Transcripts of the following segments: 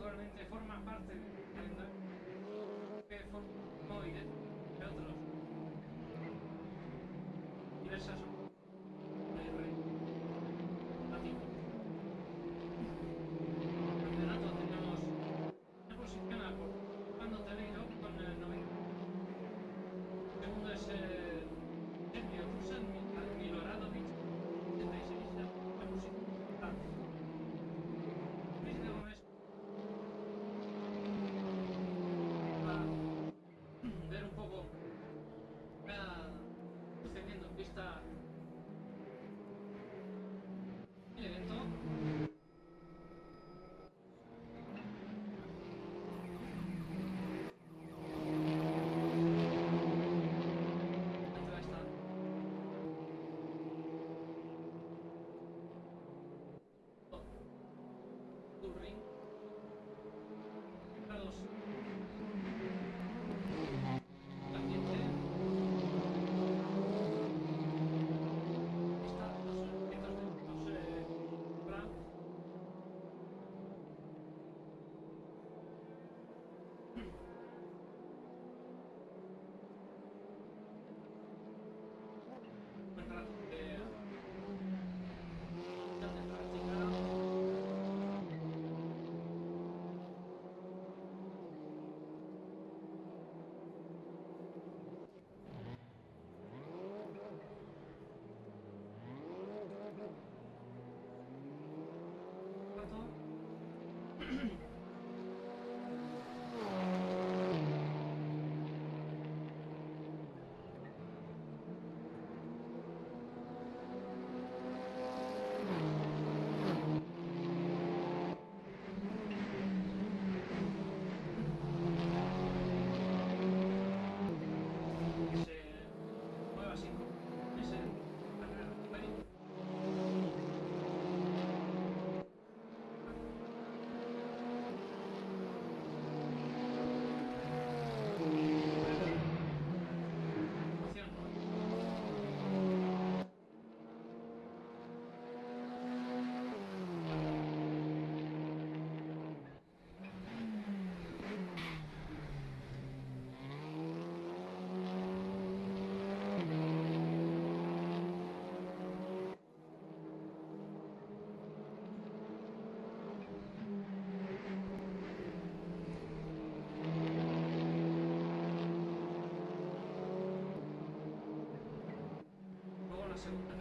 actualmente forma parte que forma móviles, entre otros. Diversas Luego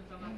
জমা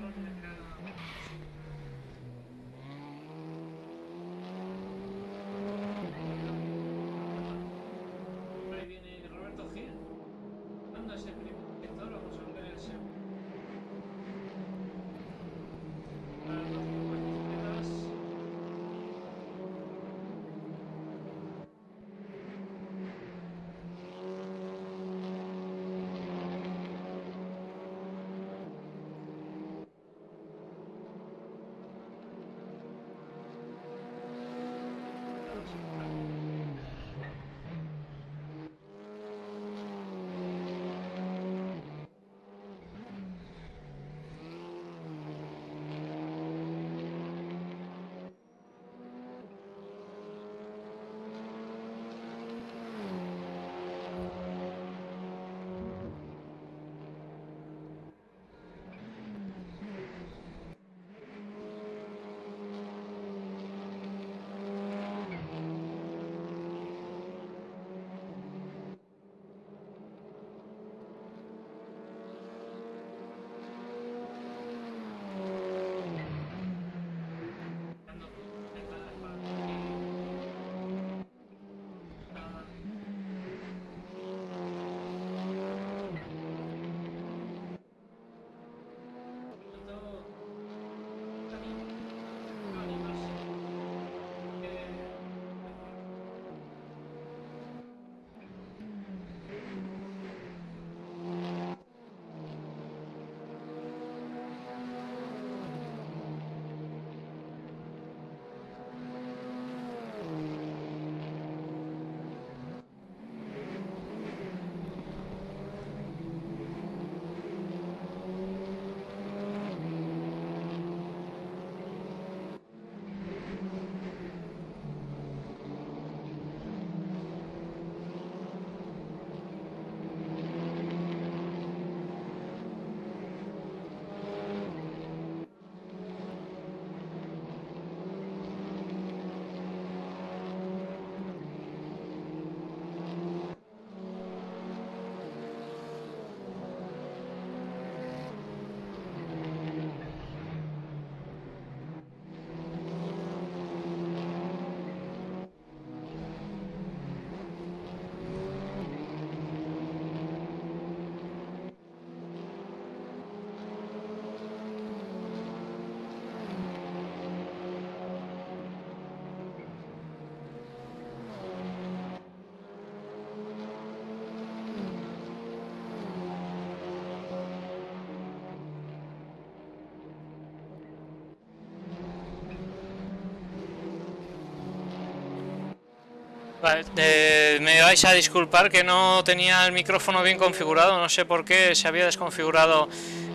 Vale, eh, me vais a disculpar que no tenía el micrófono bien configurado, no sé por qué se había desconfigurado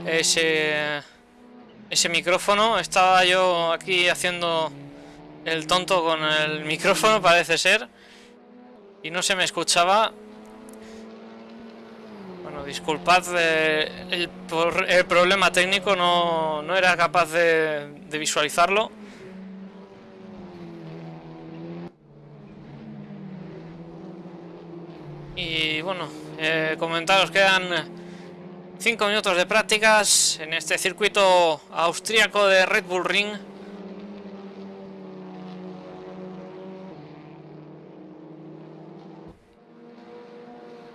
ese, ese micrófono. Estaba yo aquí haciendo el tonto con el micrófono, parece ser, y no se me escuchaba. Bueno, disculpad, eh, el, por- el problema técnico no, no era capaz de visualizarlo. Y bueno, eh, comentaros, quedan 5 minutos de prácticas en este circuito austríaco de Red Bull Ring.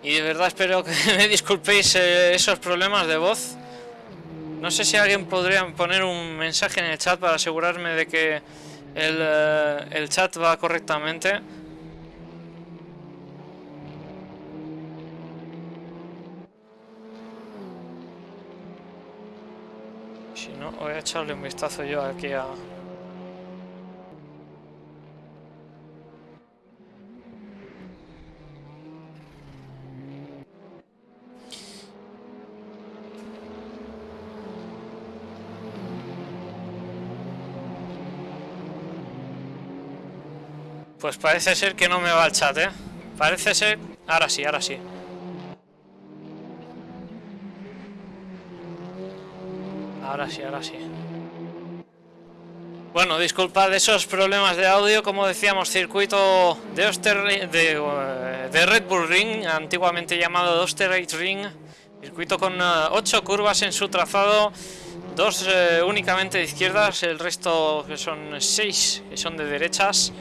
Y de verdad espero que me disculpéis eh, esos problemas de voz. No sé si alguien podría poner un mensaje en el chat para asegurarme de que el, eh, el chat va correctamente. Si no, voy a echarle un vistazo yo aquí a... Pues parece ser que no me va el chat, ¿eh? Parece ser... Ahora sí, ahora sí. Ahora sí, ahora sí. Bueno, disculpad esos problemas de audio, como decíamos, circuito de, Oster, eh, de Red Bull Ring, antiguamente llamado Osterreich Ring, circuito con 8 curvas en su trazado, dos eh, únicamente de izquierdas, el resto que son 6 que son de derechas.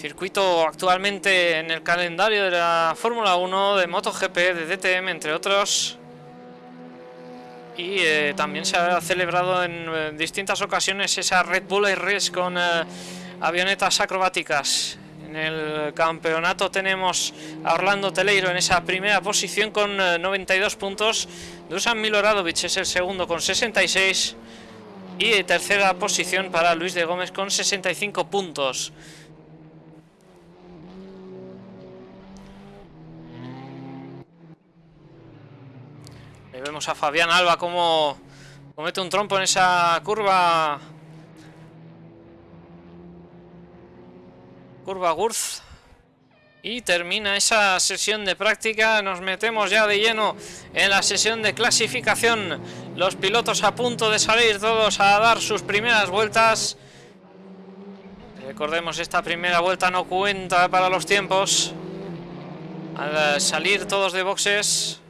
Circuito actualmente en el calendario de la Fórmula 1, de MotoGP, de DTM, entre otros y eh, también se ha celebrado en eh, distintas ocasiones esa Red Bull Race con eh, avionetas acrobáticas. En el campeonato tenemos a Orlando Teleiro en esa primera posición con eh, 92 puntos. Dusan Miloradovic es el segundo con 66. Y tercera posición para Luis de Gómez con 65 puntos. Ahí vemos a Fabián Alba como comete un trompo en esa curva. Curva Gurz. Y termina esa sesión de práctica. Nos metemos ya de lleno en la sesión de clasificación. Los pilotos a punto de salir todos a dar sus primeras vueltas. Recordemos, esta primera vuelta no cuenta para los tiempos. Al salir todos de boxes,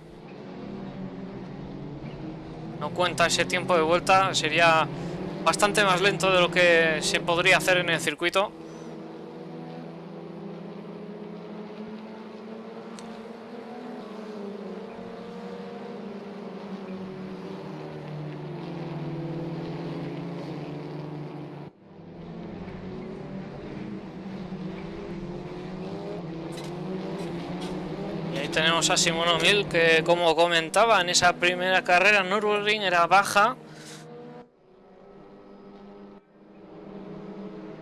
no cuenta ese tiempo de vuelta, sería bastante más lento de lo que se podría hacer en el circuito. Y ahí a Simón O'Mill que como comentaba en esa primera carrera Nürburgring era baja.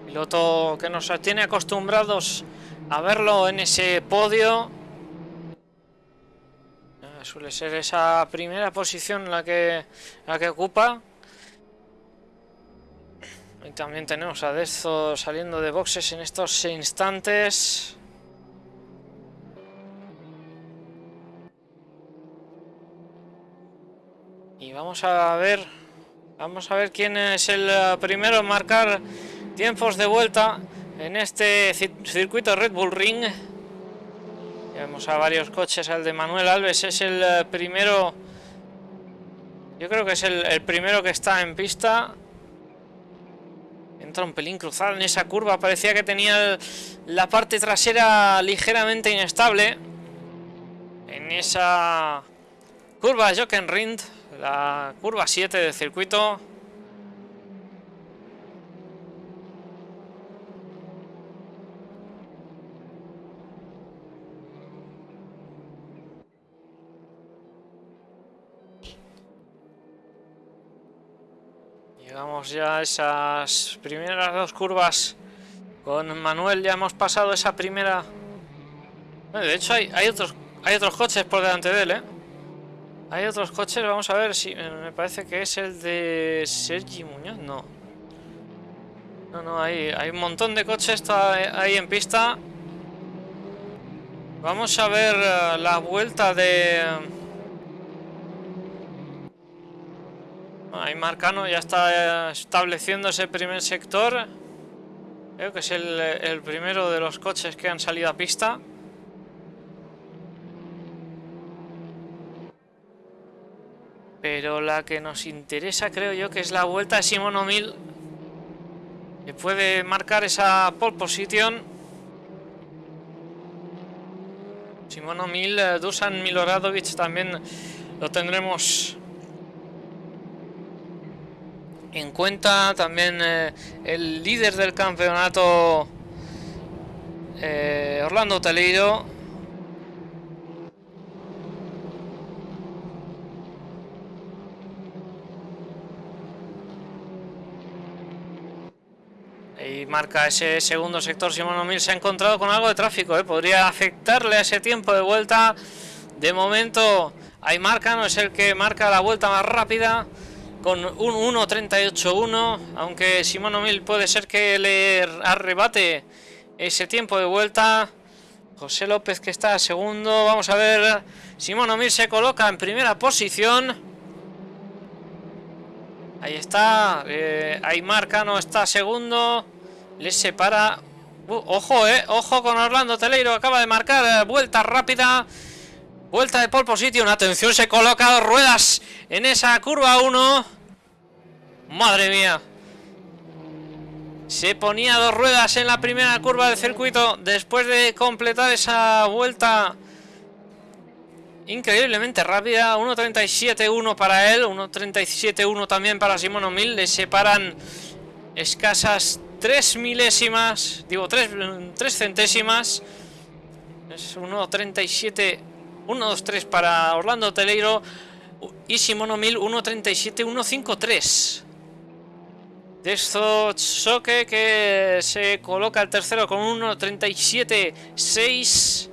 Piloto que nos tiene acostumbrados a verlo en ese podio. Eh, Suele ser esa primera posición la que, la que ocupa. Y también tenemos a Dezo saliendo de boxes en estos instantes. Vamos a ver, vamos a ver quién es el eh, primero en marcar tiempos de vuelta en este ci- circuito Red Bull Ring. Ya Vemos a varios coches, al de Manuel Alves es el eh, primero, yo creo que es el, primero que está en pista. Entra un pelín cruzado en esa curva, parecía que tenía la parte trasera ligeramente inestable. En esa curva Jockenrind, la curva 7 del circuito. Llegamos ya a esas primeras dos curvas Con Manuel ya hemos pasado esa primera... De hecho hay, hay, otros, hay otros coches por delante de él, ¿eh? Hay otros coches, vamos a ver si... eh, Me parece que es el de Sergi Muñoz, no. No, no, hay, hay un montón de coches está ahí en pista. Vamos a ver eh, la vuelta de... Ahí Marcano ya está eh, estableciendo ese primer sector. Creo que es el, el primero de los coches que han salido a pista. Pero la que nos interesa creo yo que es la vuelta de Simón O'Mill. Que puede marcar esa pole position. Simón O'Mill, eh, Dusan Miloradovic también lo tendremos en cuenta. También eh, el líder del campeonato, eh, Orlando Teleiro. Marca ese segundo sector. Simón O'Mill se ha encontrado con algo de tráfico. ¿eh? Podría afectarle a ese tiempo de vuelta. De momento, ahí marca, no es el que marca la vuelta más rápida. Con un 1.38.1. Aunque Simón O'Mill puede ser que le arrebate ese tiempo de vuelta. José López que está segundo. Vamos a ver. Simón O'Mill se coloca en primera posición. Ahí está. Eh, ahí marca, no está segundo. Le separa. Uh, ojo, eh. Ojo con Orlando Teleiro. Acaba de marcar eh, vuelta rápida. Vuelta de pole position. Atención, se coloca dos ruedas en esa curva 1. Madre mía. Se ponía dos ruedas en la primera curva del circuito. Después de completar esa vuelta increíblemente rápida. 1.37.1 para él, 1.37.1 también para Simón O'Mill. Le separan escasas 3 milésimas, digo 3, 3 centésimas. Es 1.37, 1.23 para Orlando Teleiro y Simón O'Mill 1.37.153. De esto Choque que se coloca el tercero con 1.37.6.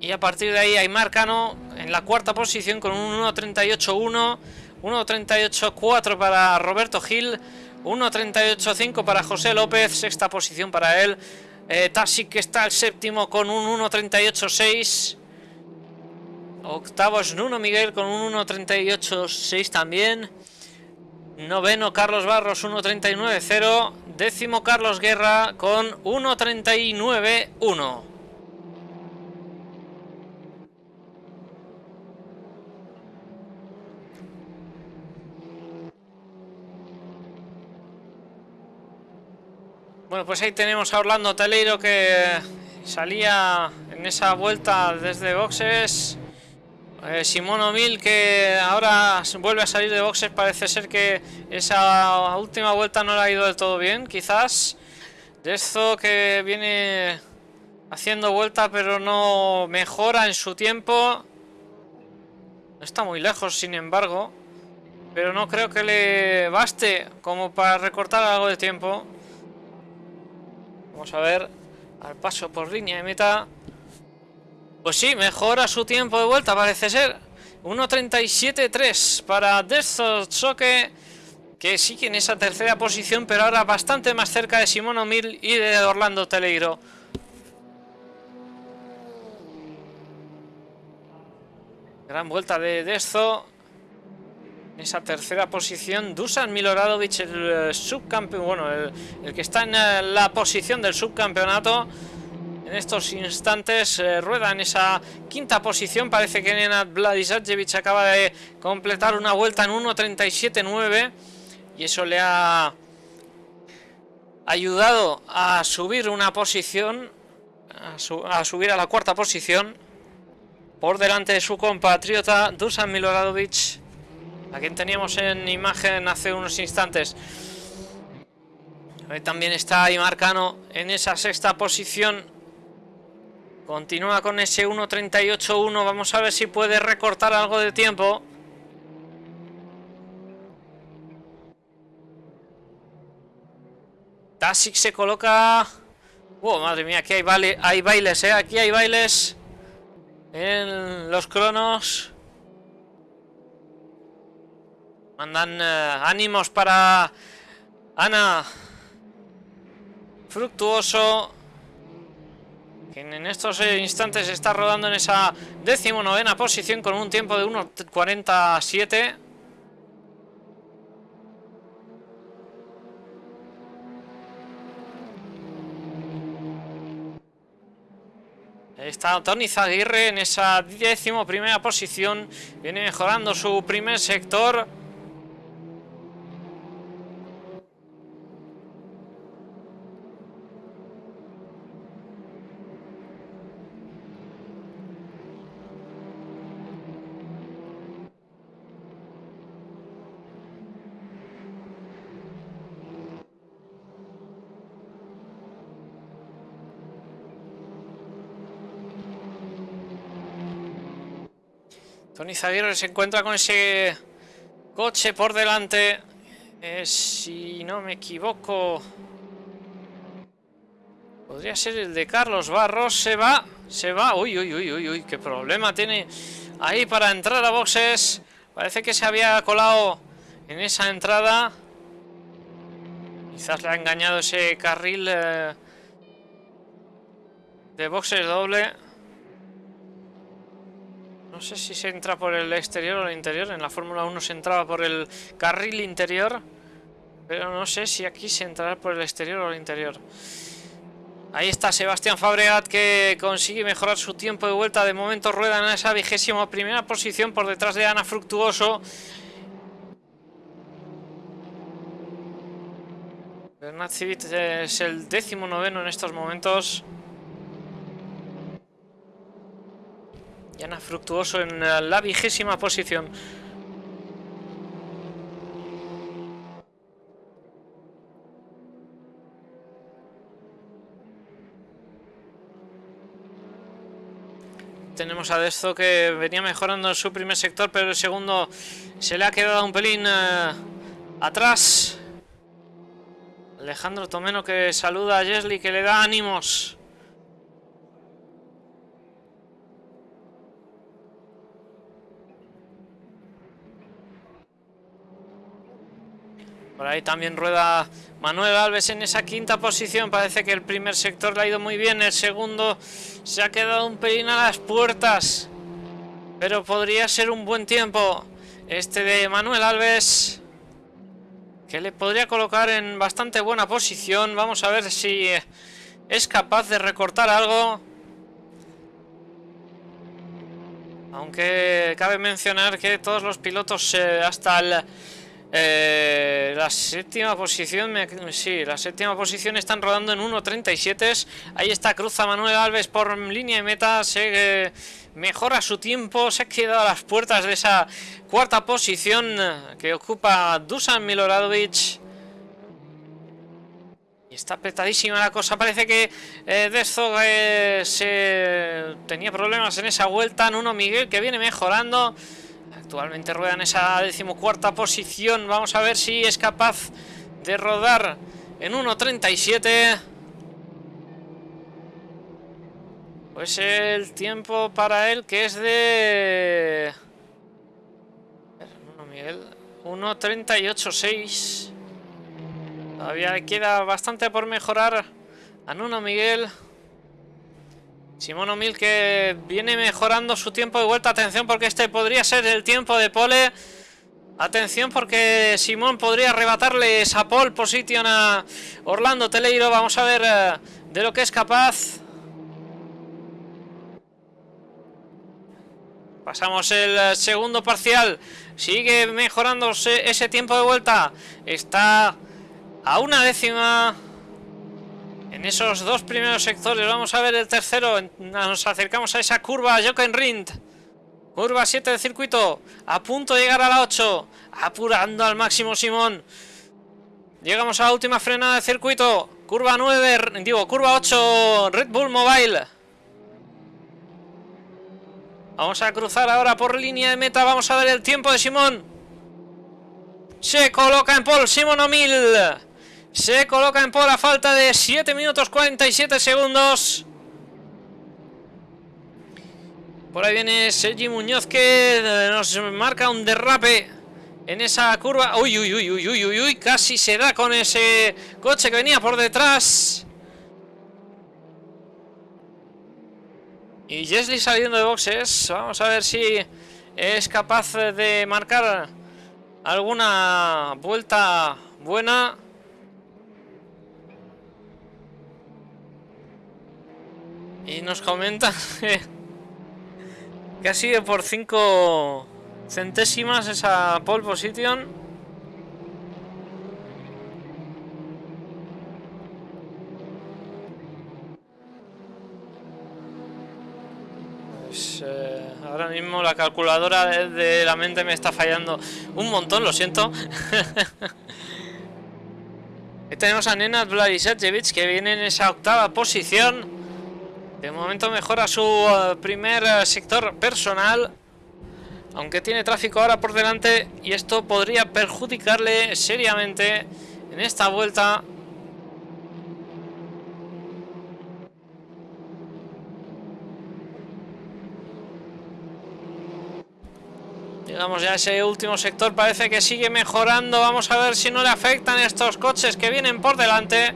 Y a partir de ahí hay Marcano en la cuarta posición con un 1.38.1, 1.38.4 para Roberto Gil, 1.38.5 para José López, sexta posición para él. Eh, Tasic que está el séptimo con un 1.38.6. Octavo es Nuno Miguel con un 1.38.6 también. Noveno Carlos Barros 1.39.0. Décimo Carlos Guerra con 1.39.1. Bueno, pues ahí tenemos a Orlando Teleiro que salía en esa vuelta desde boxes. Eh, Simón O'Mill que ahora vuelve a salir de boxes. Parece ser que esa última vuelta no le ha ido del todo bien, quizás. De esto que viene haciendo vuelta pero no mejora en su tiempo. No está muy lejos, sin embargo. Pero no creo que le baste como para recortar algo de tiempo. Vamos a ver al paso por línea de meta. Pues sí, mejora su tiempo de vuelta, parece ser. 1.37.3 para Desto Choque, que sigue en esa tercera posición, pero ahora bastante más cerca de Simón O'Mill y de Orlando Teleiro. Gran vuelta de Desto. Esa tercera posición, Dusan Miloradovic, el subcampeón, bueno, el, el, que está en la posición del subcampeonato. En estos instantes eh, rueda en esa quinta posición. Parece que Nenad Vladisajevic acaba de completar una vuelta en 1.37.9 y eso le ha ayudado a subir una posición, a, su, a subir a la cuarta posición por delante de su compatriota Dusan Miloradovic a quien teníamos en imagen hace unos instantes. También está ahí Marcano en esa sexta posición. Continúa con ese 1.38.1. Vamos a ver si puede recortar algo de tiempo. Tasic se coloca Oh, madre mía, aquí hay, baile, hay bailes, ¿eh? Aquí hay bailes en los cronos. Mandan eh, ánimos para Ana Fructuoso. Que en estos eh, instantes está rodando en esa decimonovena posición con un tiempo de 1.47. Ahí está Tony Zaguirre en esa décimo primera posición. Viene mejorando su primer sector. Tony Zaguirre se encuentra con ese coche por delante. Eh, si no me equivoco... Podría ser el de Carlos Barros. Se va, se va. Uy, uy, uy, uy, uy. Qué problema tiene ahí para entrar a boxes. Parece que se había colado en esa entrada. Quizás le ha engañado ese carril eh, de boxes doble. No sé si se entra por el exterior o el interior. En la Fórmula 1 se entraba por el carril interior. Pero no sé si aquí se entrará por el exterior o el interior. Ahí está Sebastián Fabregat que consigue mejorar su tiempo de vuelta. De momento rueda en esa vigésima primera posición por detrás de Ana Fructuoso. Bernat Civit es el décimo noveno en estos momentos. Y Ana Fructuoso en la vigésima posición. Tenemos a Desto que venía mejorando en su primer sector, pero el segundo se le ha quedado un pelín eh, atrás. Alejandro Tomeno que saluda a Jesly, que le da ánimos. Por ahí también rueda Manuel Alves en esa quinta posición. Parece que el primer sector le ha ido muy bien. El segundo se ha quedado un pelín a las puertas. Pero podría ser un buen tiempo. Este de Manuel Alves. Que le podría colocar en bastante buena posición. Vamos a ver si es capaz de recortar algo. Aunque cabe mencionar que todos los pilotos eh, hasta el eh, la séptima posición, sí, la séptima posición están rodando en 1.37. Ahí está Cruza Manuel Alves por línea de meta. Se eh, mejora su tiempo. Se ha quedado a las puertas de esa cuarta posición que ocupa Dusan Miloradovic. Y está apretadísima la cosa. Parece que eh, eh, se tenía problemas en esa vuelta. Nuno Miguel que viene mejorando. Actualmente rueda en esa decimocuarta posición. Vamos a ver si es capaz de rodar en 1.37. Pues el tiempo para él que es de... 1.38.6. Todavía queda bastante por mejorar a Nuno Miguel. Simón O'Mill que viene mejorando su tiempo de vuelta. Atención porque este podría ser el tiempo de pole. Atención porque Simón podría arrebatarle esa pole position a Orlando Teleiro. Vamos a ver eh, de lo que es capaz. Pasamos el eh, segundo parcial. Sigue mejorándose ese tiempo de vuelta. Está a una décima en esos dos primeros sectores. Vamos a ver el tercero. Nos acercamos a esa curva Jochen Rindt. Curva 7 del circuito. A punto de llegar a la 8. Apurando al máximo Simón. Llegamos a la última frenada del circuito. Curva 9, digo, curva 8, Red Bull Mobile. Vamos a cruzar ahora por línea de meta. Vamos a ver el tiempo de Simón. Se coloca en pole Simón O'Mill. Se coloca en por a falta de 7 minutos 47 segundos. Por ahí viene Sergi Muñoz que eh, nos marca un derrape en esa curva. Uy, uy, uy, uy, uy, uy, uy, casi se da con ese coche que venía por detrás. Y Jesly saliendo de boxes. Vamos a ver si es capaz de marcar alguna vuelta buena. Y nos comenta que ha sido por 5 centésimas esa pole position. Pues, eh, ahora mismo la calculadora de, la mente me está fallando un montón, lo siento. Ahí tenemos a Nenad Vladisajevic que viene en esa octava posición. De momento mejora su eh, primer eh, sector personal. Aunque tiene tráfico ahora por delante y esto podría perjudicarle seriamente en esta vuelta. Llegamos ya a ese último sector, parece que sigue mejorando. Vamos a ver si no le afectan estos coches que vienen por delante.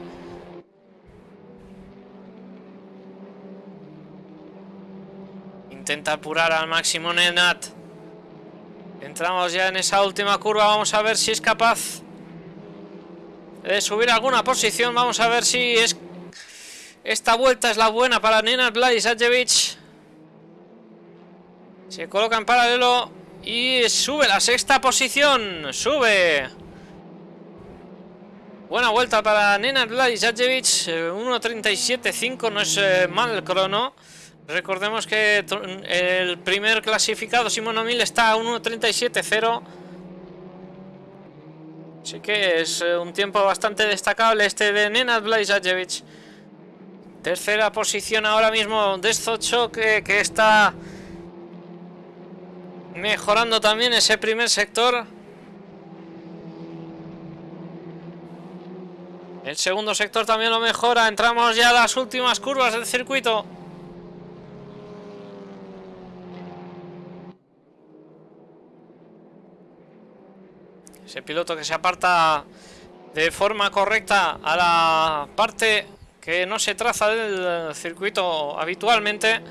Intenta apurar al máximo Nenat. Entramos ya en esa última curva. Vamos a ver si es capaz de subir alguna posición. Vamos a ver si es esta vuelta es la buena para Nenad Vladisajevic. Se coloca en paralelo y sube la sexta posición. Sube. Buena vuelta para Nenad Vladisajevic. 1.37.5 no es eh, mal crono. Recordemos que el primer clasificado, Simón O'Mill, está a 1.37.0. Así que es eh, un tiempo bastante destacable este de Nenad Blažević. Tercera posición ahora mismo de que, que está mejorando también ese primer sector. El segundo sector también lo mejora. Entramos ya a las últimas curvas del circuito. Ese piloto que se aparta de forma correcta a la parte que no se traza del circuito habitualmente.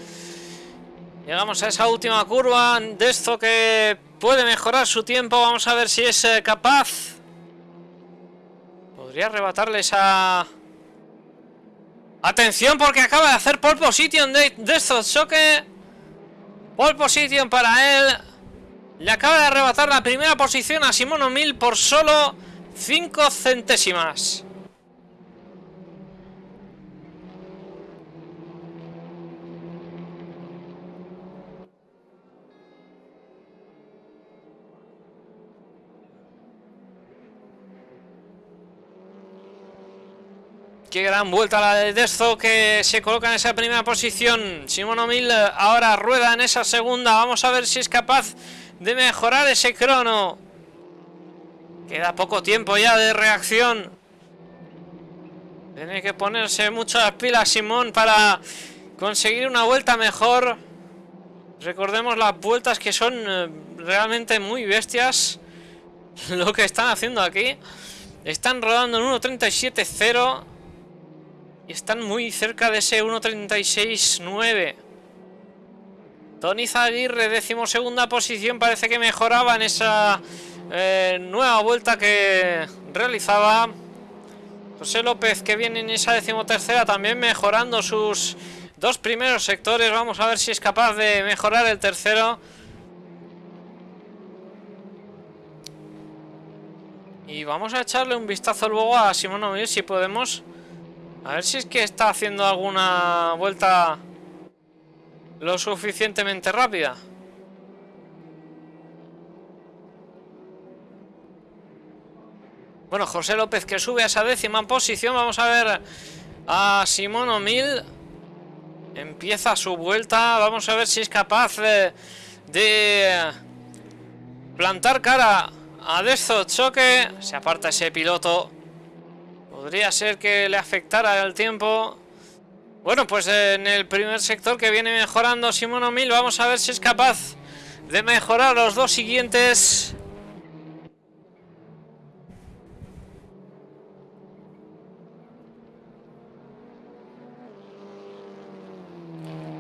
Llegamos a esa última curva de esto que puede mejorar su tiempo. Vamos a ver si es eh, capaz. Podría arrebatarle esa... Atención porque acaba de hacer pole position de, de estos choque. Pole position para él. Le acaba de arrebatar la primera posición a Simón O'Mill por solo 5 centésimas. Qué gran vuelta la de Desto que se coloca en esa primera posición. Simón O'Mill ahora rueda en esa segunda. Vamos a ver si es capaz de mejorar ese crono. Queda poco tiempo ya de reacción. Tiene que ponerse muchas pilas Simón para conseguir una vuelta mejor. Recordemos las vueltas que son eh, realmente muy bestias. Lo que están haciendo aquí. Están rodando en 1.37.0. Y están muy cerca de ese 1.36.9. Tony Zaguirre, décimo segunda posición, parece que mejoraba en esa eh, nueva vuelta que realizaba. José López que viene en esa decimotercera también mejorando sus dos primeros sectores. Vamos a ver si es capaz de mejorar el tercero. Y vamos a echarle un vistazo luego a Simón O'Mill si podemos. A ver si es que está haciendo alguna vuelta lo suficientemente rápida. Bueno, José López que sube a esa décima posición. Vamos a ver a Simón O'Mill. Empieza su vuelta. Vamos a ver si es capaz de, de plantar cara a Desto Choque. Se aparta ese piloto. Podría ser que le afectara el tiempo. Bueno, pues en el primer sector que viene mejorando Simón Mil, vamos a ver si es capaz de mejorar los dos siguientes.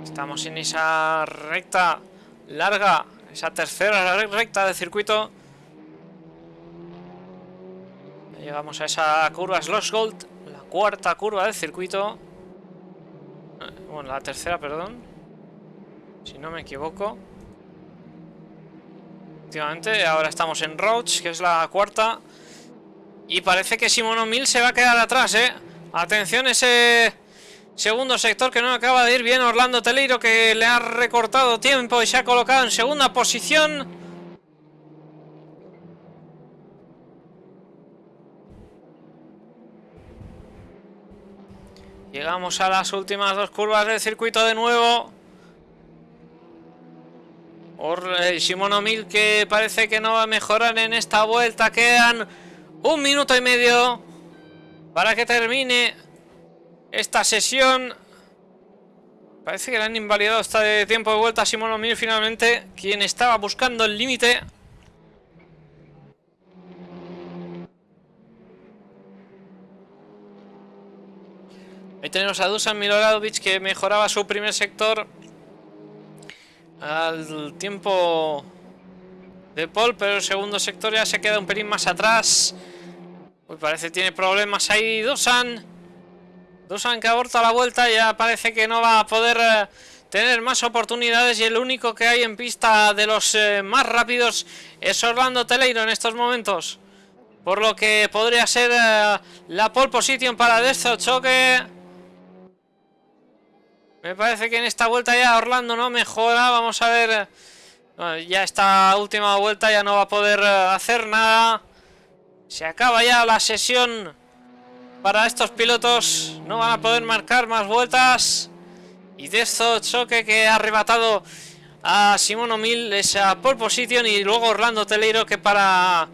Estamos en esa recta larga, esa tercera recta del circuito. Llegamos a esa curva Slosh Gold, la cuarta curva del circuito. Bueno, la tercera, perdón. Si no me equivoco. Efectivamente, ahora estamos en Roach, que es la cuarta. Y parece que Simono Mil se va a quedar atrás, ¿eh? Atención ese segundo sector que no acaba de ir bien. Orlando Teleiro que le ha recortado tiempo y se ha colocado en segunda posición. Llegamos a las últimas dos curvas del circuito de nuevo. Or, Shimono Mil que parece que no va a mejorar en esta vuelta. Quedan un minuto y medio para que termine esta sesión. Parece que le han invalidado esta de tiempo de vuelta a Shimono Mil finalmente, quien estaba buscando el límite. Ahí tenemos a Dusan Miloradovic que mejoraba su primer sector al tiempo de Paul, pero el segundo sector ya se queda un pelín más atrás. Uy, parece que tiene problemas ahí Dusan. Dusan que aborta la vuelta, ya parece que no va a poder eh, tener más oportunidades y el único que hay en pista de los eh, más rápidos es Orlando Teleiro en estos momentos. Por lo que podría ser eh, la pole position para Desto Choque. Me parece que en esta vuelta ya Orlando no mejora. Vamos a ver. ya esta última vuelta ya no va a poder hacer nada. Se acaba ya la sesión para estos pilotos. No van a poder marcar más vueltas. Y de esto choque que ha arrebatado a Simón Mil esa pole position. Y luego Orlando Teleiro que para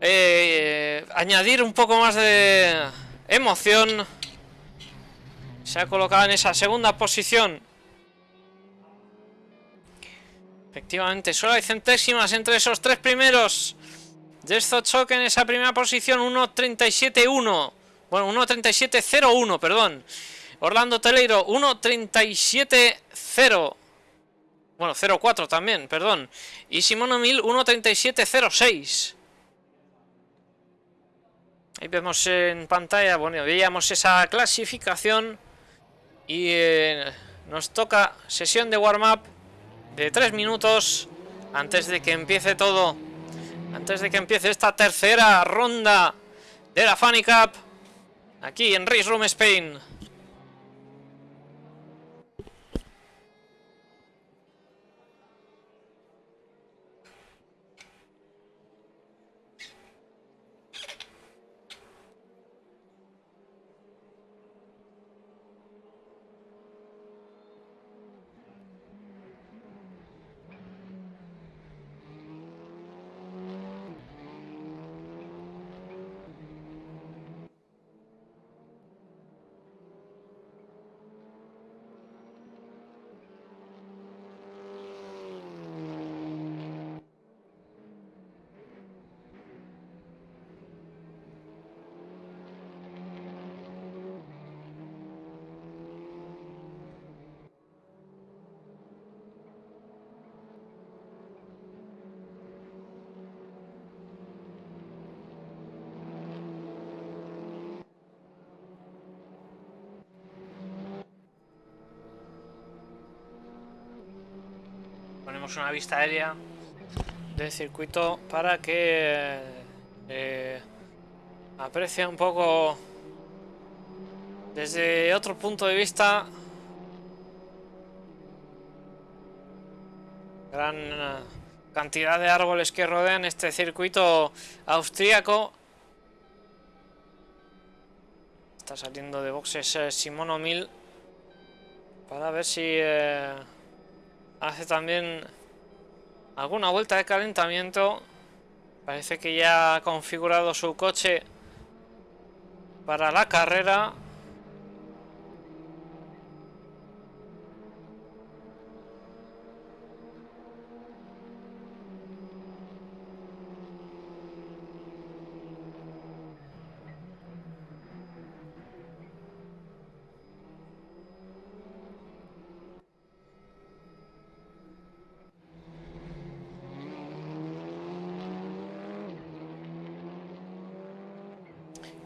eh, añadir un poco más de emoción se ha colocado en esa segunda posición. Efectivamente, solo hay centésimas entre esos tres primeros. Choque en esa primera posición, 1.37.1. Bueno, 1.37.01, perdón. Orlando Teleiro, 1.37.0. Bueno, 0.4 también, perdón. Y Simono Mil, 1.37.06. Ahí vemos en pantalla, bueno, veíamos esa clasificación. Y eh, nos toca sesión de warm-up de 3 minutos antes de que empiece todo. Antes de que empiece esta tercera ronda de la Funny Cup aquí en Race Room Spain. Ponemos una vista aérea del circuito para que eh, aprecie un poco desde otro punto de vista. Gran eh, cantidad de árboles que rodean este circuito austríaco. Está saliendo de boxes eh, Simono Mil para ver si eh, hace también alguna vuelta de calentamiento parece que ya ha configurado su coche para la carrera.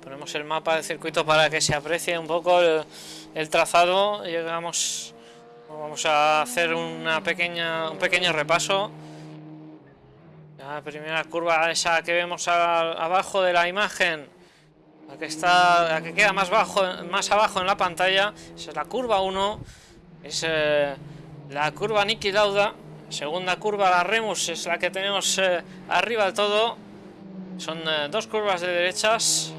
Ponemos el mapa del circuito para que se aprecie un poco el, trazado. Llegamos, vamos a hacer una pequeña, un pequeño repaso. La primera curva, esa que vemos abajo de la imagen, la que está, la que queda más bajo, más abajo en la pantalla, es la curva 1. Es eh, la curva Niki Lauda. Segunda curva, la Remus, es la que tenemos eh, arriba del todo. Son eh, dos curvas de derechas.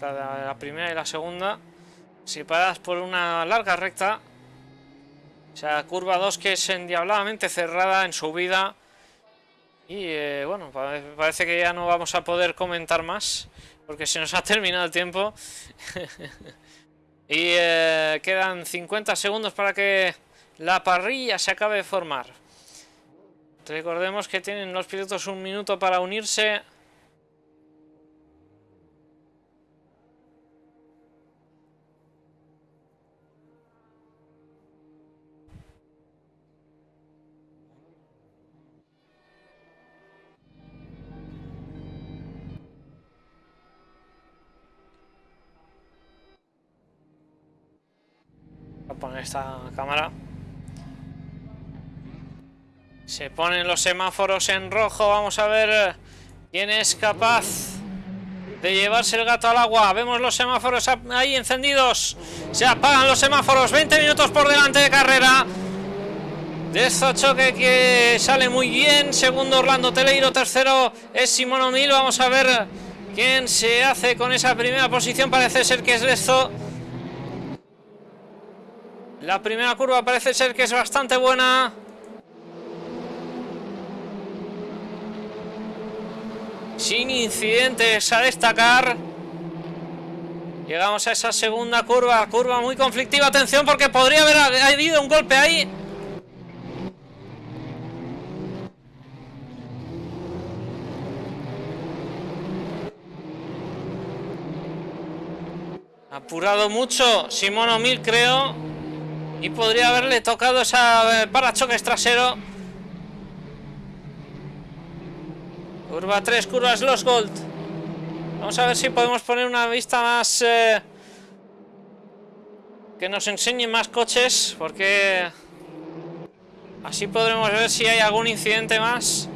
La, primera y la segunda. Separadas por una larga recta. O sea, curva 2 que es endiabladamente cerrada en subida. Y eh, bueno, pare- parece que ya no vamos a poder comentar más. Porque se nos ha terminado el tiempo. y eh, quedan 50 segundos para que la parrilla se acabe de formar. Recordemos que tienen los pilotos un minuto para unirse. Poner esta cámara. Se ponen los semáforos en rojo. Vamos a ver eh, quién es capaz de llevarse el gato al agua. Vemos los semáforos ahí encendidos. Se apagan los semáforos. 20 minutos por delante de carrera. De esto choque que sale muy bien. Segundo Orlando Teleiro. Tercero es Simón O'Neill. Vamos a ver quién se hace con esa primera posición. Parece ser que es Lezo. La primera curva parece ser que es bastante buena. Sin incidentes a destacar. Llegamos a esa segunda curva, curva muy conflictiva. Atención porque podría haber habido un golpe ahí. Apurado mucho Simón O'Mil creo. Y podría haberle tocado esa eh, parachoques trasero. Curva 3, curvas Los Gold. Vamos a ver si podemos poner una vista más... eh, que nos enseñe más coches, porque... Así podremos ver si hay algún incidente más.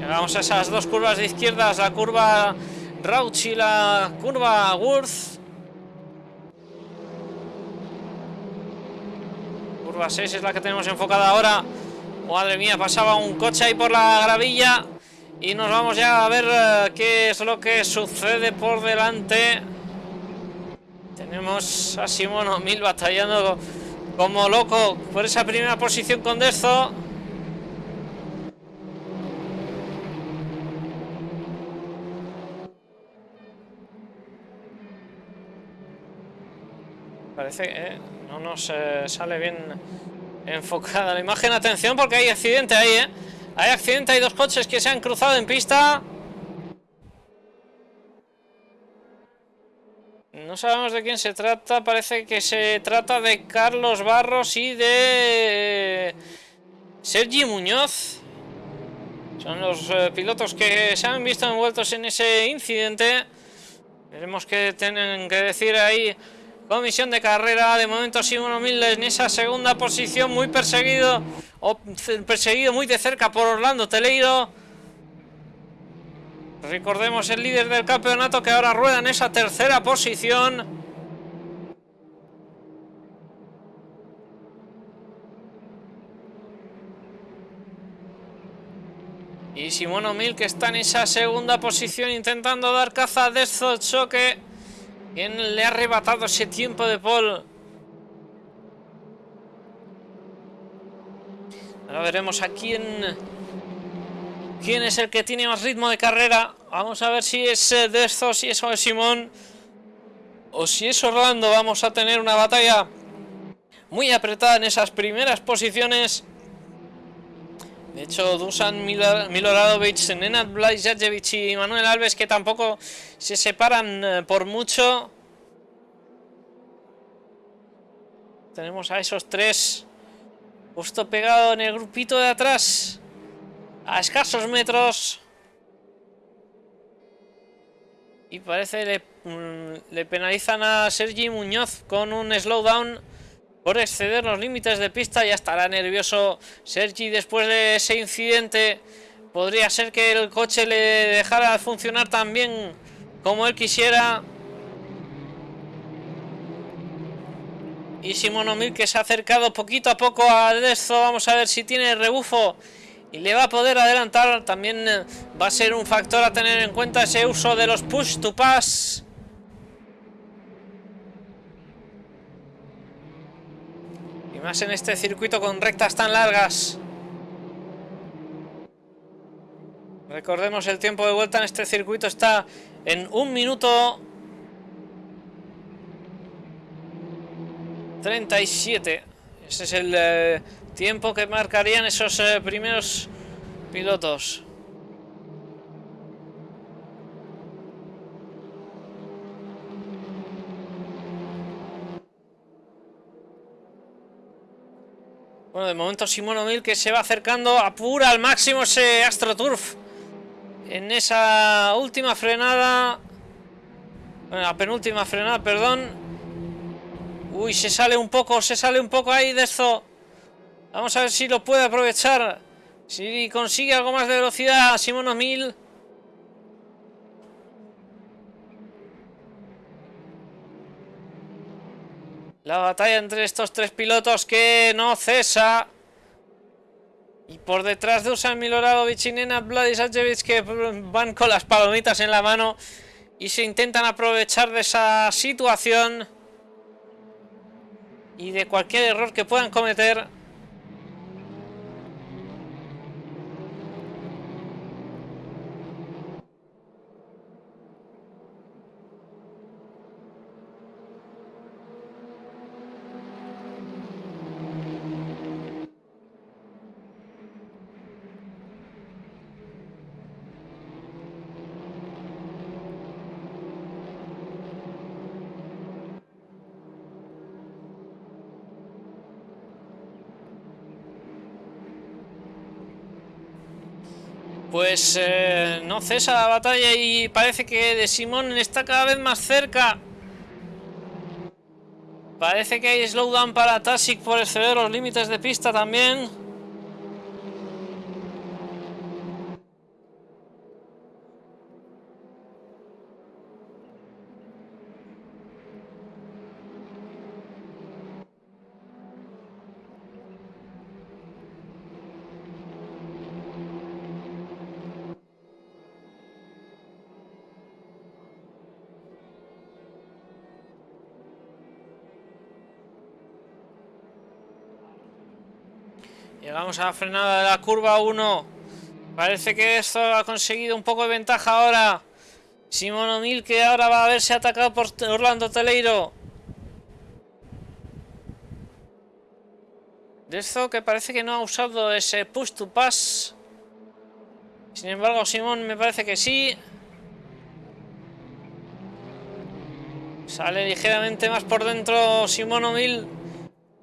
Llegamos a esas dos curvas de izquierdas, la curva Rauch y la curva Worth. Curva 6 es la que tenemos enfocada ahora. Madre mía, pasaba un coche ahí por la gravilla. Y nos vamos ya a ver eh, qué es lo que sucede por delante. Tenemos a Simón O'Mil batallando como loco por esa primera posición con Dezo. Parece que eh, no nos eh, sale bien enfocada la imagen. Atención porque hay accidente ahí, ¿eh? Hay accidente, hay dos coches que se han cruzado en pista. No sabemos de quién se trata, parece que se trata de Carlos Barros y de Sergi Muñoz. Son los eh, pilotos que se han visto envueltos en ese incidente. Veremos qué tienen que decir ahí. Comisión de carrera, de momento Simón O'Mil en esa segunda posición, muy perseguido, o perseguido muy de cerca por Orlando Teleiro. Recordemos el líder del campeonato que ahora rueda en esa tercera posición. Y Simón O'Mil que está en esa segunda posición intentando dar caza de estos Quien le ha arrebatado ese tiempo de Paul. Ahora veremos a quién... ¿Quién es el que tiene más ritmo de carrera? Vamos a ver si es eh, Desto, si es Simón o si es Orlando. Vamos a tener una batalla muy apretada en esas primeras posiciones. De hecho, Dusan Miloradovic, Nenad Blajjajevic y Manuel Alves que tampoco se separan eh, por mucho. Tenemos a esos tres justo pegado en el grupito de atrás. A escasos metros. Y parece le, mm, le penalizan a Sergi Muñoz con un slowdown por exceder los límites de pista. Ya estará nervioso Sergi después de ese incidente. Podría ser que el coche le dejara funcionar tan bien como él quisiera. Y Simón que se ha acercado poquito a poco a esto. Vamos a ver si tiene rebufo y le va a poder adelantar. También va a ser un factor a tener en cuenta ese uso de los push to pass. Más en este circuito con rectas tan largas. Recordemos el tiempo de vuelta en este circuito está en un minuto 37. Ese es el eh, tiempo que marcarían esos eh, primeros pilotos. Bueno, de momento Simón Mil que se va acercando, apura al máximo ese AstroTurf. En esa última frenada... Bueno, la penúltima frenada, perdón. Uy, se sale un poco, se sale un poco ahí de esto. Vamos a ver si lo puede aprovechar. Si consigue algo más de velocidad Simón Mil. La batalla entre estos tres pilotos que no cesa. Y por detrás de Usan Miloradovic y Nena Vladisajevic que van con las palomitas en la mano y se intentan aprovechar de esa situación y de cualquier error que puedan cometer. Pues eh, no cesa la batalla y parece que de Simón está cada vez más cerca. Parece que hay slowdown para Tasic por exceder los límites de pista también. Llegamos a la frenada de la curva 1. Parece que esto ha conseguido un poco de ventaja ahora. Simón O'Neill que ahora va a verse atacado por Orlando Teleiro. De esto que parece que no ha usado ese push to pass. Sin embargo, Simón me parece que sí. Sale ligeramente más por dentro Simón O'Neill.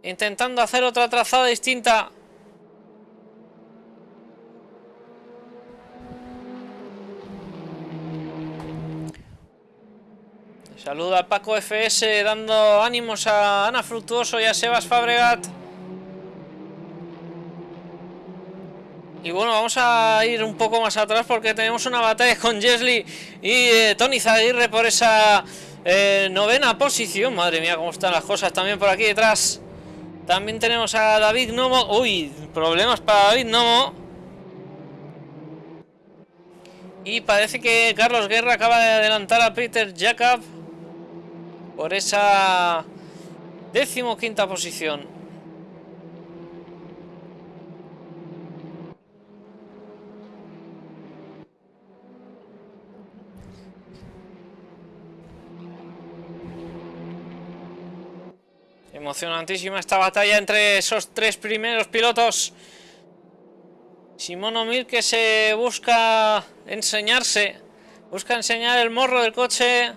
Intentando hacer otra trazada distinta. Saluda a Paco FS dando ánimos a Ana Fructuoso y a Sebas Fabregat. Y bueno, vamos a ir un poco más atrás porque tenemos una batalla con Jesly y eh, Tony Zaguirre por esa eh, novena posición. Madre mía, cómo están las cosas también por aquí detrás. También tenemos a David Nomo. Uy, problemas para David Nomo. Y parece que Carlos Guerra acaba de adelantar a Peter Jacob por esa décimoquinta posición. Emocionantísima esta batalla entre esos tres primeros pilotos. Simón Omir que se busca enseñarse, busca enseñar el morro del coche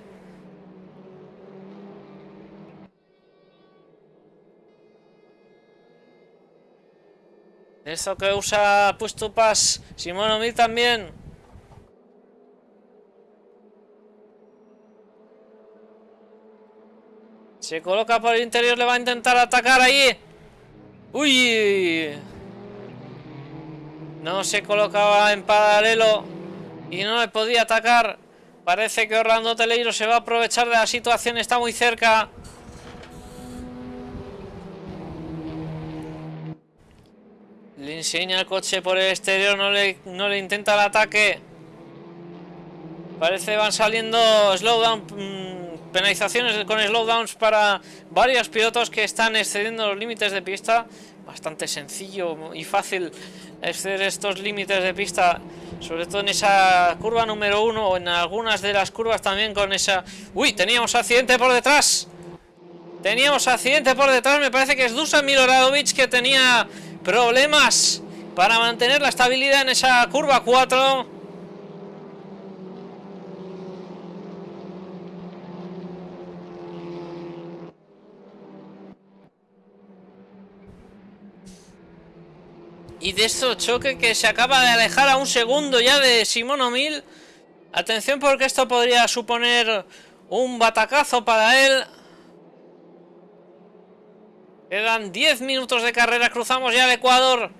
Esto que usa Push to Pass. Simón O'Mil también. Se coloca por el interior, le va a intentar atacar ahí. ¡Uy! No se colocaba en paralelo y no le podía atacar. Parece que Orlando Teleiro se va a aprovechar de la situación, está muy cerca. Le enseña el coche por el exterior, no le, no le intenta el ataque. Parece van saliendo slowdown, mm, penalizaciones con slowdowns para varios pilotos que están excediendo los límites de pista. Bastante sencillo y fácil exceder estos límites de pista, sobre todo en esa curva número uno o en algunas de las curvas también con esa... ¡Uy! Teníamos accidente por detrás. Teníamos accidente por detrás, me parece que es Dusan Miloradovic que tenía problemas para mantener la estabilidad en esa curva 4. Y de esto choque que se acaba de alejar a un segundo ya de Simón O'Mil. Atención porque esto podría suponer un batacazo para él. Quedan 10 minutos de carrera, cruzamos ya el Ecuador.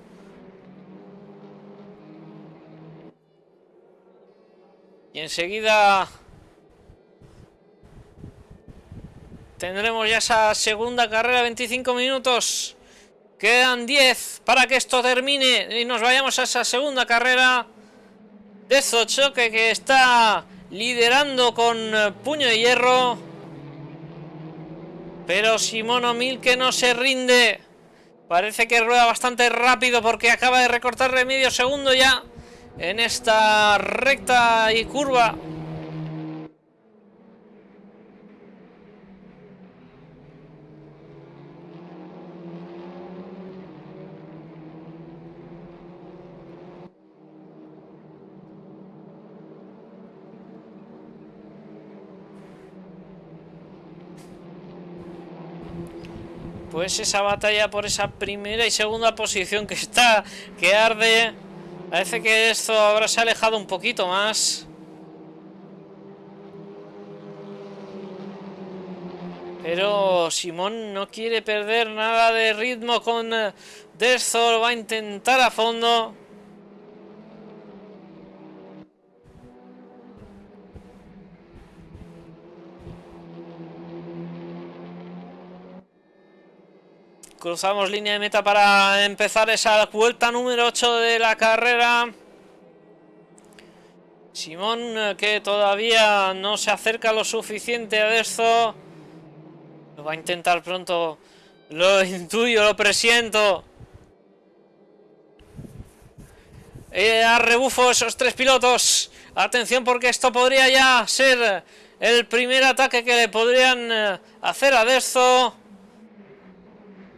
Y enseguida tendremos ya esa segunda carrera, 25 minutos. Quedan 10 para que esto termine y nos vayamos a esa segunda carrera. De Zochoque que está liderando con puño de hierro. Pero Simón O'Mil que no se rinde. Parece que rueda bastante rápido porque acaba de recortarle medio segundo ya en esta recta y curva. Pues esa batalla por esa primera y segunda posición que está, que arde. Parece que esto ahora se ha alejado un poquito más. Pero Simón no quiere perder nada de ritmo con eh, Derzor. Va a intentar a fondo. Cruzamos línea de meta para empezar esa vuelta número 8 de la carrera. Simón que todavía no se acerca lo suficiente a esto. Lo va a intentar pronto. Lo intuyo, lo presiento. Eh, a rebufo esos tres pilotos. Atención porque esto podría ya ser el primer ataque que le podrían eh, hacer a Desto.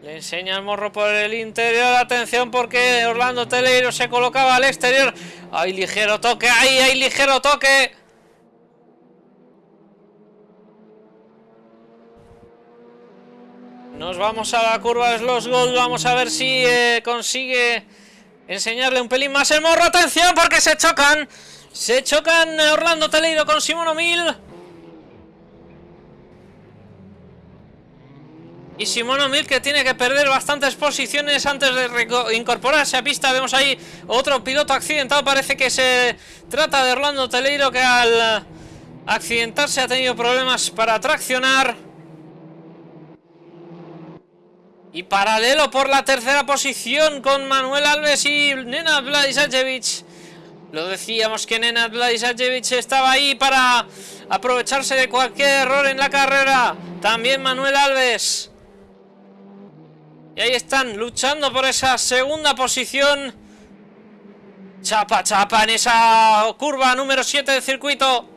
Le enseña el morro por el interior. Atención porque Orlando Teleiro se colocaba al exterior. Hay ligero toque. Ahí hay ligero toque. Nos vamos a la curva de los Gold. Vamos a ver si eh, consigue enseñarle un pelín más el morro. Atención porque se chocan. Se chocan Orlando Teleiro con Simón O'Mil. Y Simón O'Mil que tiene que perder bastantes posiciones antes de incorporarse a pista. Vemos ahí otro piloto accidentado. Parece que se trata de Orlando Teleiro que al accidentarse ha tenido problemas para traccionar. Y paralelo por la tercera posición con Manuel Alves y Nenad Vladisajevic. Lo decíamos que Nenad Vladisajevic estaba ahí para aprovecharse de cualquier error en la carrera. También Manuel Alves. Y ahí están luchando por esa segunda posición. Chapa, chapa en esa curva número 7 del circuito.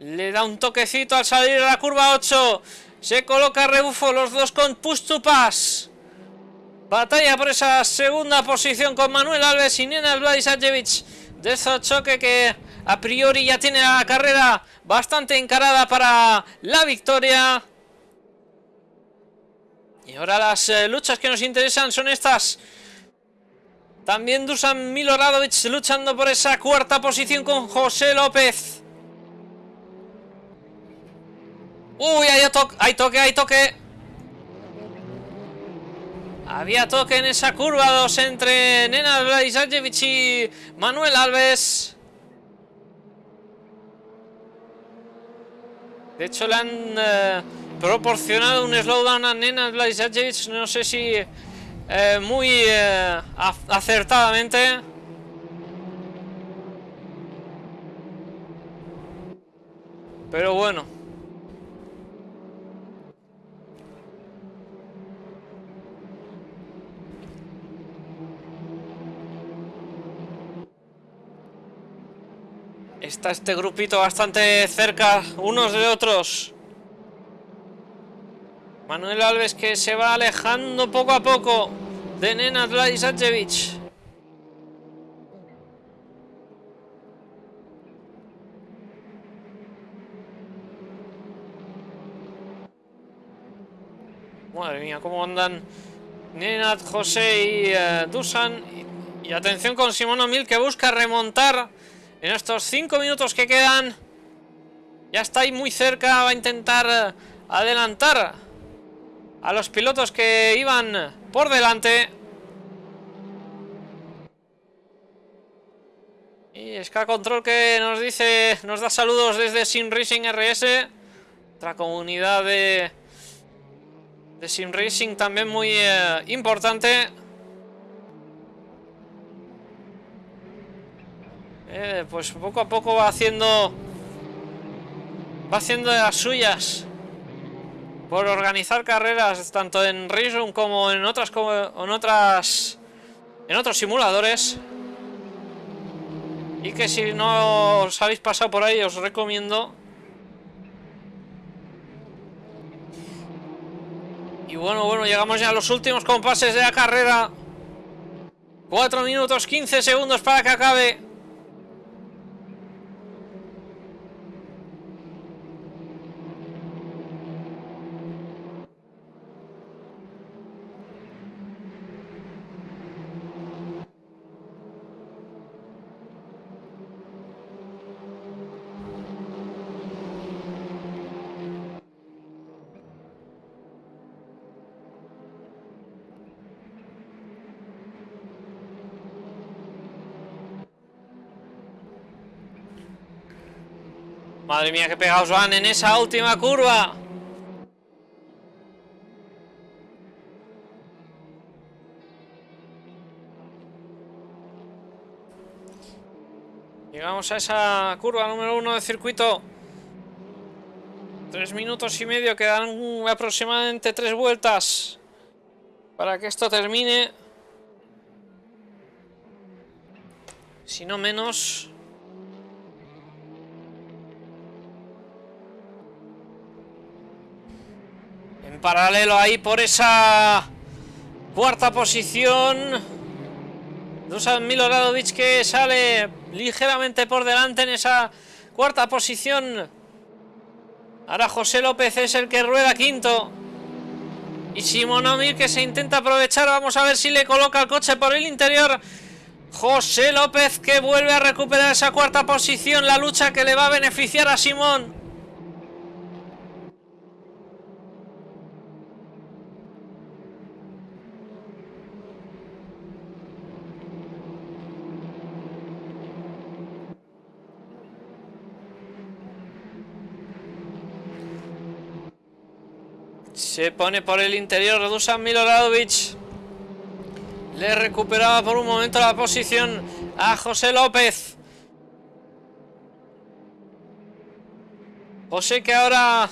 Le da un toquecito al salir a la curva 8. Se coloca rebufo los dos con push. Batalla por esa segunda posición con Manuel Alves y Nena Vladisajevic. De ese choque que a priori ya tiene la carrera bastante encarada para la victoria. Y ahora las eh, luchas que nos interesan son estas. También Dusan Miloradovic luchando por esa cuarta posición con José López. Uy, hay, toque, hay toque, hay toque. Había toque en esa curva 2 entre Nena Vladisajevic y Manuel Alves. De hecho, le han eh, proporcionado un slowdown a Nena Vladisajevic, no sé si eh, muy eh, acertadamente. Pero bueno. Este grupito bastante cerca unos de otros. Manuel Alves que se va alejando poco a poco de Nenad Vladisajevic. Madre mía, cómo andan Nenad, José y eh, Dusan. Y, y, atención con Simón Mil que busca remontar en estos 5 minutos que quedan. Ya está ahí muy cerca, va a intentar eh, adelantar a los pilotos que iban por delante. Y Ska Control que nos dice, nos da saludos desde Sim Racing RS, otra comunidad de, de Sim Racing también muy eh, importante. Eh, pues poco a poco va haciendo va haciendo las suyas. Por organizar carreras tanto en Race como en otras como en otras en otros simuladores. Y que si no os habéis pasado por ahí os recomiendo. Y bueno bueno llegamos ya a los últimos compases de la carrera. 4 minutos 15 segundos para que acabe Madre mía, que pegados van en esa última curva. Llegamos a esa curva número uno del circuito. Tres minutos y medio, quedan aproximadamente tres vueltas para que esto termine. Si no menos... En paralelo ahí por esa cuarta posición. Dusan Miloradovic que sale ligeramente por delante en esa cuarta posición. Ahora José López es el que rueda quinto. Y Simonomir que se intenta aprovechar. Vamos a ver si le coloca el coche por el interior. José López que vuelve a recuperar esa cuarta posición. La lucha que le va a beneficiar a Simón. Se pone por el interior Dusan Miloradovic. Le recuperaba por un momento la posición a José López. José que ahora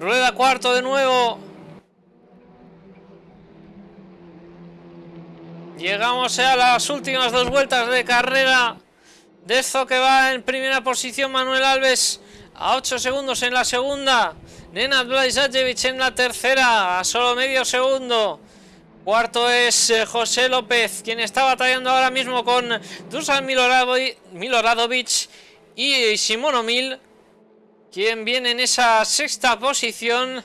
rueda cuarto de nuevo. Llegamos a las últimas dos vueltas de carrera. De esto que va en primera posición Manuel Alves a 8 segundos en la segunda. Nenad Blajdajevic en la tercera, a solo medio segundo. Cuarto es eh, José López, quien está batallando ahora mismo con Dusan Miloradovic y Simón Omil, quien viene en esa sexta posición.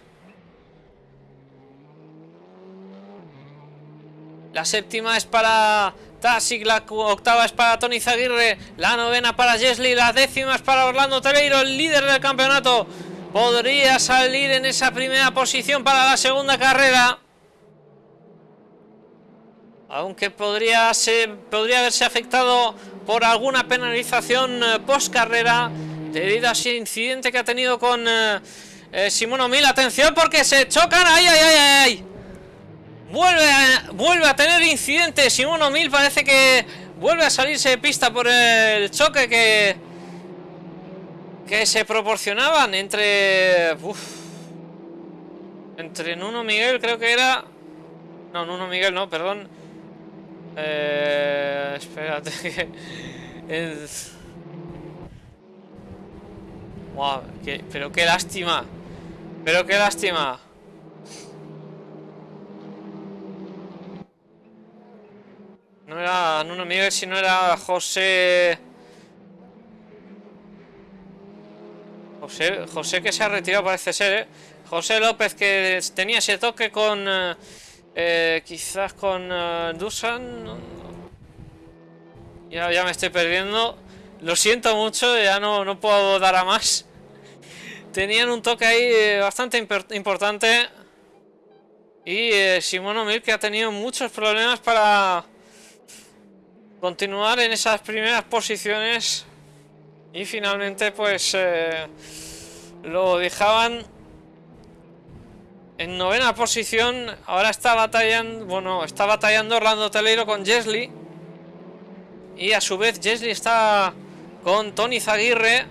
La séptima es para Tasic, la octava es para Tony Zaguirre, la novena para Jesli, la décima es para Orlando Teleiro, el líder del campeonato. Podría salir en esa primera posición para la segunda carrera. Aunque podría, ser, podría haberse afectado por alguna penalización eh, post carrera debido a ese incidente que ha tenido con eh, eh, Simón O'Mill. Atención porque se chocan. ¡Ay, ay, ay, ay! Vuelve a, vuelve a tener incidente. Simón O'Mill parece que vuelve a salirse de pista por el choque que, que se proporcionaban entre... Entre Nuno Miguel creo que era... No, Nuno Miguel no, perdón. Eh, espérate que... Pero qué lástima. Pero qué lástima. No era Nuno Miguel, si no era José... José, José que se ha retirado parece ser, ¿eh? José López que tenía ese toque con... Eh, eh, quizás con uh, Dusan. Ya, ya me estoy perdiendo. Lo siento mucho, ya no, no puedo dar a más. Tenían un toque ahí bastante importante. Y eh, Simón O'Mill que ha tenido muchos problemas para continuar en esas primeras posiciones. Y finalmente pues eh, lo dejaban en novena posición, ahora está batallando, bueno, está batallando Orlando Teleiro con Jesly. Y a su vez Jesly está con Tony Zaguirre.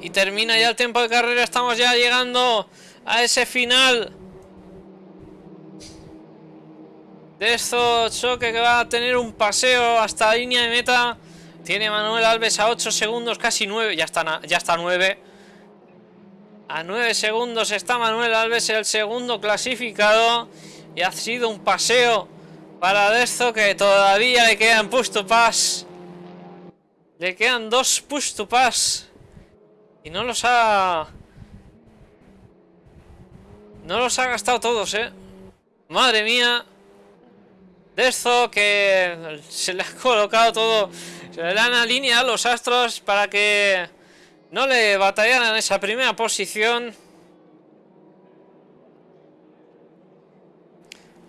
Y termina ya el tiempo de carrera, estamos ya llegando a ese final. De choque que va a tener un paseo hasta la línea de meta. Tiene Manuel Alves a 8 segundos, casi 9. Ya está, ya está 9. A 9 segundos está Manuel Alves, el segundo clasificado. Y ha sido un paseo para Dezo que todavía le quedan push to pass. Le quedan dos push to pass. Y no los ha... No los ha gastado todos, eh. Madre mía. Dezo que se le ha colocado todo se le dan a línea a los astros para que no le batallaran esa primera posición.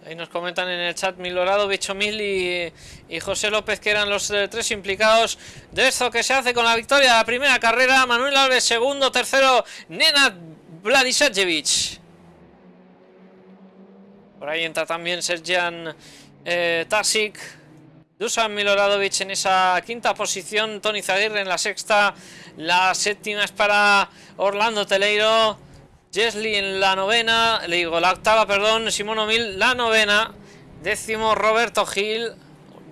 Ahí nos comentan en el chat Milorado, Bichomil y, y José López que eran los eh, tres implicados de esto que se hace con la victoria de la primera carrera. Manuel Alves segundo, tercero Nenad Vladisajevic. Por ahí entra también Serjan eh, Tasic. Dusan Miloradovic en esa quinta posición, Tony Zaguirre en la sexta, la séptima es para Orlando Teleiro, Jesli en la novena, le digo la octava, perdón, Simón Mil la novena, décimo Roberto Gil,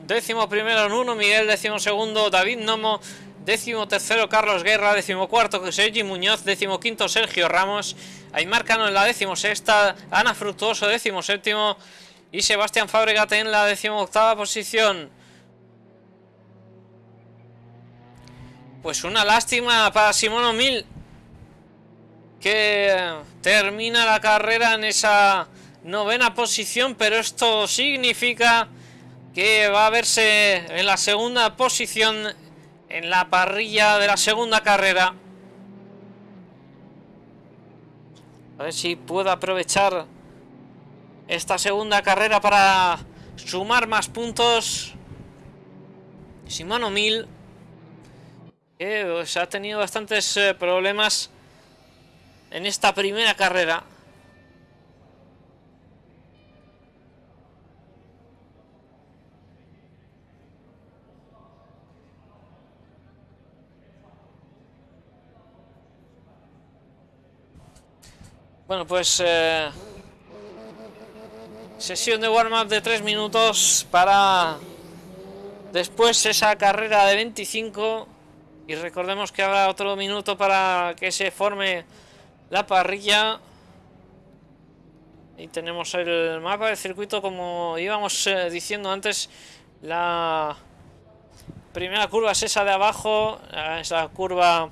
décimo primero Nuno Miguel, décimo segundo David Nomo, décimo tercero Carlos Guerra, décimo cuarto Sergi Muñoz, décimo quinto Sergio Ramos, Aymar Cano en la décimo sexta, Ana Fructuoso décimo séptimo y Sebastián Fabregat en la décimo octava posición. Pues una lástima para Simón O'Mill. Que termina la carrera en esa novena posición. Pero esto significa que va a verse en la segunda posición. En la parrilla de la segunda carrera. A ver si puedo aprovechar esta segunda carrera para sumar más puntos. Simón O'Mill que se ha tenido bastantes eh, problemas en esta primera carrera. Bueno, pues eh, sesión de warm-up de tres minutos para Después esa carrera de 25. Y recordemos que habrá otro minuto para que se forme la parrilla. Y tenemos el mapa del circuito como íbamos eh, diciendo antes. La primera curva es esa de abajo. eh, Es la curva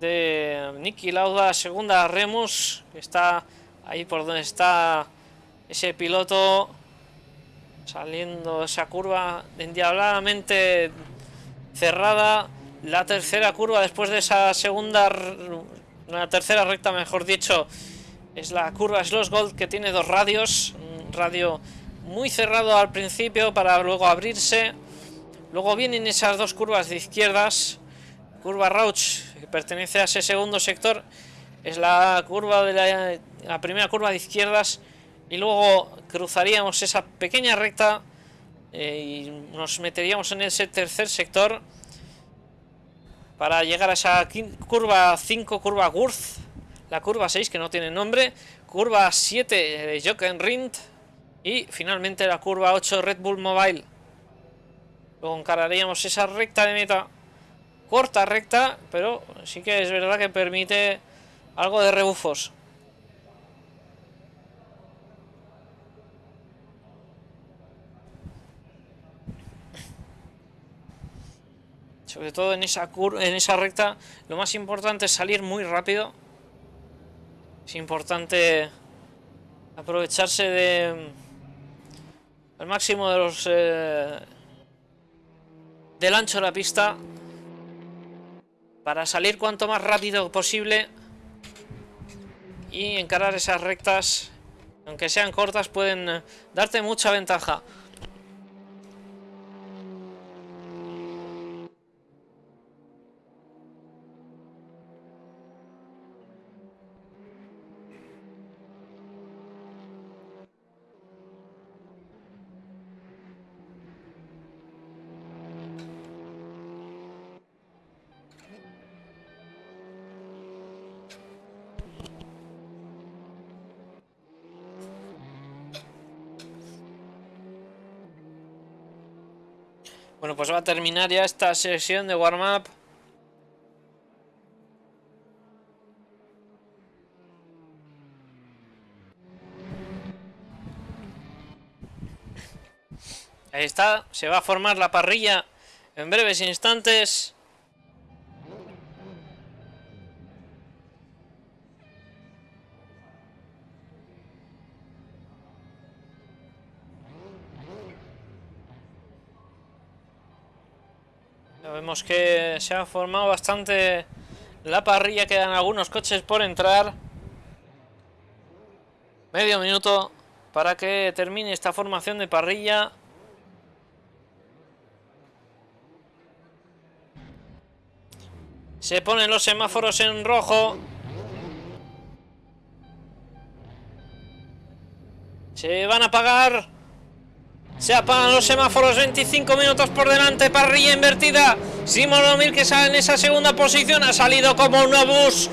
de Nicky Lauda. Segunda Remus. Que está ahí por donde está ese piloto. Saliendo esa curva endiabladamente cerrada. La tercera curva después de esa segunda... La tercera recta, mejor dicho. Es la curva Sloss Gold que tiene dos radios. Un radio muy cerrado al principio para luego abrirse. Luego vienen esas dos curvas de izquierdas. Curva Rauch, que pertenece a ese segundo sector. Es la curva de la, la primera curva de izquierdas. Y luego cruzaríamos esa pequeña recta. eh, y nos meteríamos en ese tercer sector. Para llegar a esa curva 5, curva Gurth. La curva 6, que no tiene nombre. Curva 7 de Jokenrind. Y finalmente la curva 8 Red Bull Mobile. Luego encararíamos esa recta de meta. Corta recta, pero sí que es verdad que permite algo de rebufos. Sobre todo en esa en esa recta, lo más importante es salir muy rápido. Es importante aprovecharse de al máximo de los eh, del ancho de la pista para salir cuanto más rápido posible y encarar esas rectas aunque sean cortas pueden darte mucha ventaja terminar ya esta sesión de warm-up. Ahí está, se va a formar la parrilla en breves instantes. Que se ha formado bastante la parrilla, quedan algunos coches por entrar. Medio minuto para que termine esta formación de parrilla. Se ponen los semáforos en rojo. Se van a apagar. Se apagan los semáforos 25 minutos por delante, parrilla invertida. Simon O'Mill que sale en esa segunda posición. Ha salido como un obús.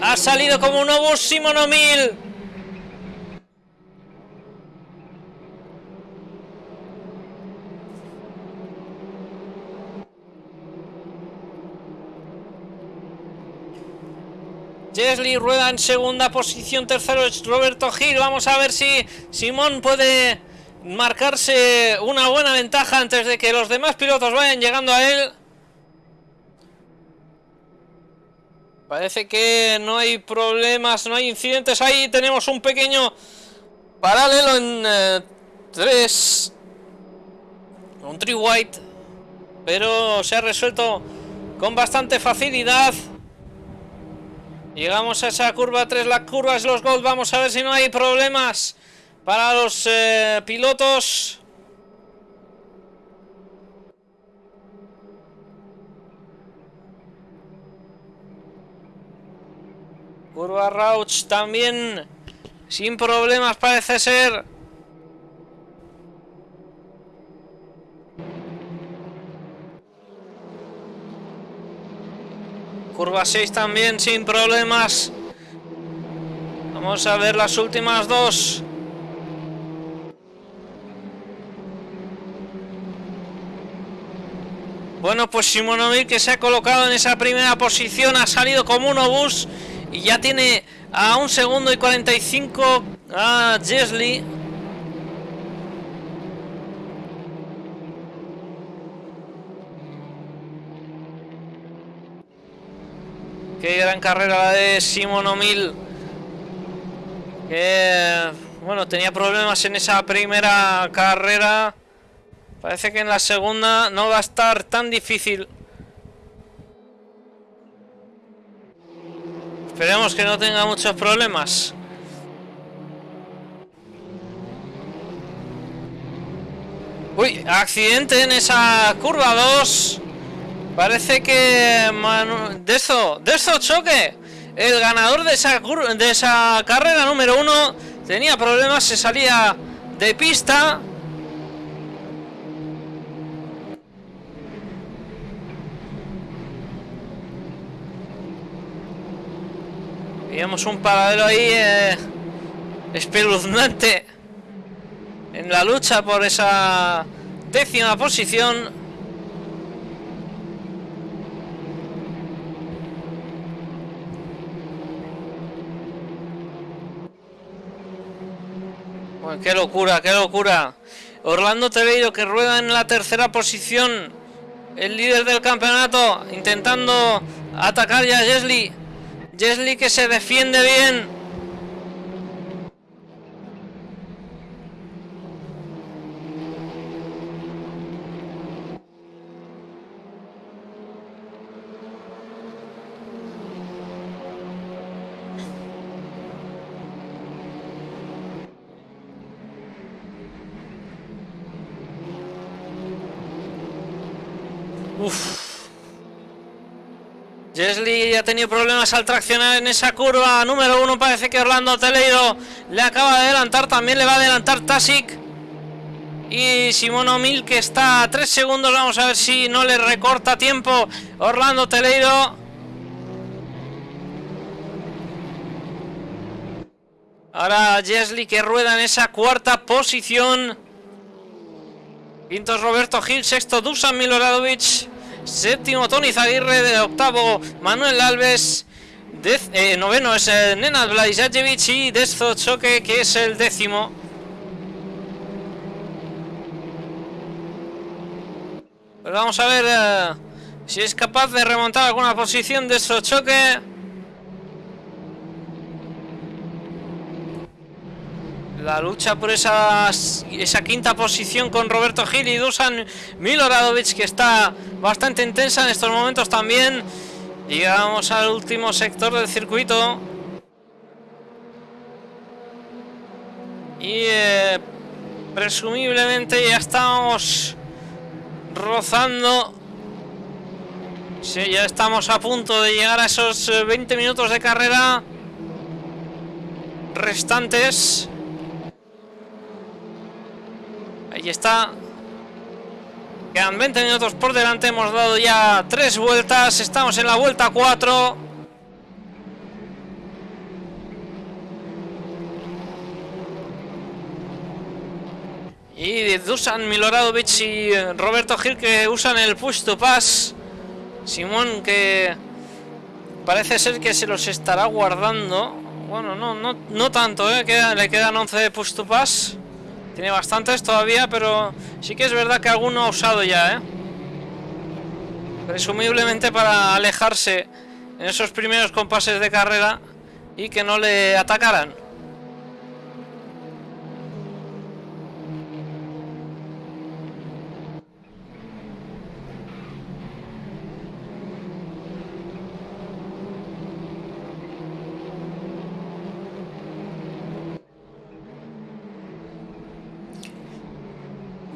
Ha salido como un obús Simon O'Mill. Jesly rueda en segunda posición, tercero es Roberto Gil. Vamos a ver si Simón puede marcarse una buena ventaja antes de que los demás pilotos vayan llegando a él. Parece que no hay problemas, no hay incidentes. Ahí tenemos un pequeño paralelo en 3. un tree white. Pero se ha resuelto con bastante facilidad. Llegamos a esa curva 3, la curva es los gold. Vamos a ver si no hay problemas para los eh, pilotos. Curva Rauch también sin problemas parece ser. Curva 6 también sin problemas. Vamos a ver las últimas dos. Bueno, pues Simonovic que se ha colocado en esa primera posición, ha salido como un obús y ya tiene a un segundo y 45 a Jesli. Qué gran carrera la de Simon O'Mill. Que, bueno, tenía problemas en esa primera carrera. Parece que en la segunda no va a estar tan difícil. Esperemos que no tenga muchos problemas. Uy, accidente en esa curva 2. Parece que Manu... Dezo, Dezo choque. El ganador de esa, de esa carrera número 1 tenía problemas, se salía de pista. Veíamos un paralelo ahí eh, espeluznante en la lucha por esa décima posición. Bueno, qué locura, qué locura. Orlando Teleiro que rueda en la tercera posición. El líder del campeonato intentando atacar ya a Jesli. Jesli que se defiende bien. Uf. Jesli ha tenido problemas al traccionar en esa curva número uno. Parece que Orlando Teleiro le acaba de adelantar. También le va a adelantar Tasic. Y Simón O'Mill que está a 3 segundos. Vamos a ver si no le recorta tiempo Orlando Teleiro. Ahora Jesli que rueda en esa cuarta posición. Quinto es Roberto Gil, sexto Dusan Miloradovic, séptimo Tony Zaguirre, de octavo Manuel Alves, eh, noveno es eh, Nenad Vladisajevic y Dezo Choque, que es el décimo. Pues vamos a ver eh, si es capaz de remontar alguna posición de Choque. La lucha por esa, quinta posición con Roberto Gil y Dusan Miloradovic que está bastante intensa en estos momentos también. Llegamos al último sector del circuito. Y eh, presumiblemente ya estamos rozando. Sí, ya estamos a punto de llegar a esos 20 minutos de carrera restantes. Ahí está. Quedan 20 minutos por delante. Hemos dado ya tres vueltas. Estamos en la vuelta 4. Y Dusan Miloradovic y Roberto Gil que usan el push to pass. Simón que parece ser que se los estará guardando. Bueno, no, no, no tanto, ¿eh? le quedan 11 de push to pass. Tiene bastantes todavía, pero sí que es verdad que alguno ha usado ya, ¿eh? Presumiblemente para alejarse en esos primeros compases de carrera y que no le atacaran.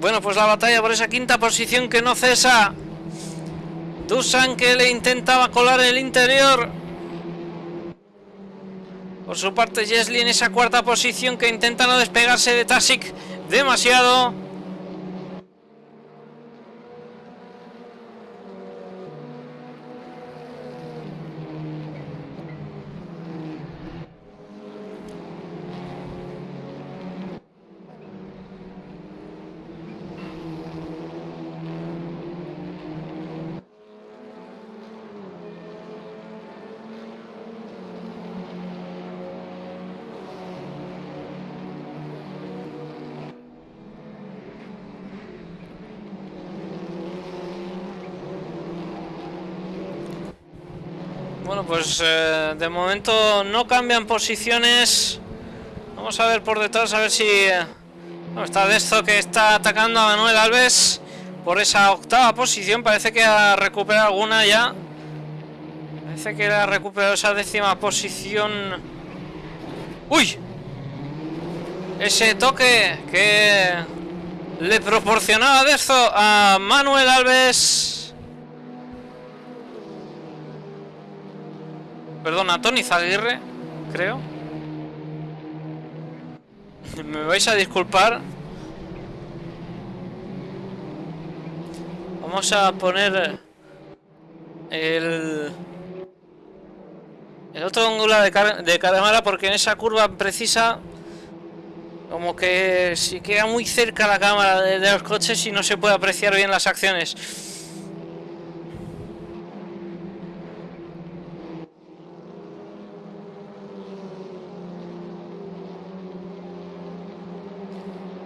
Bueno, pues la batalla por esa quinta posición que no cesa. Dusan que le intentaba colar el interior. Por su parte, Jesli en esa cuarta posición que intenta no despegarse de Tasic demasiado. Bueno, pues eh, de momento no cambian posiciones. Vamos a ver por detrás, a ver si... eh, está de esto que está atacando a Manuel Alves por esa octava posición. Parece que ha recuperado alguna ya. Parece que ha recuperado esa décima posición. ¡Uy! Ese toque que le proporcionaba de esto a Manuel Alves. Perdón, a Tony Zaguirre, creo. Me vais a disculpar. Vamos a poner el, el otro ángulo de, car- porque en esa curva precisa como que si queda muy cerca la cámara de los coches y no se puede apreciar bien las acciones.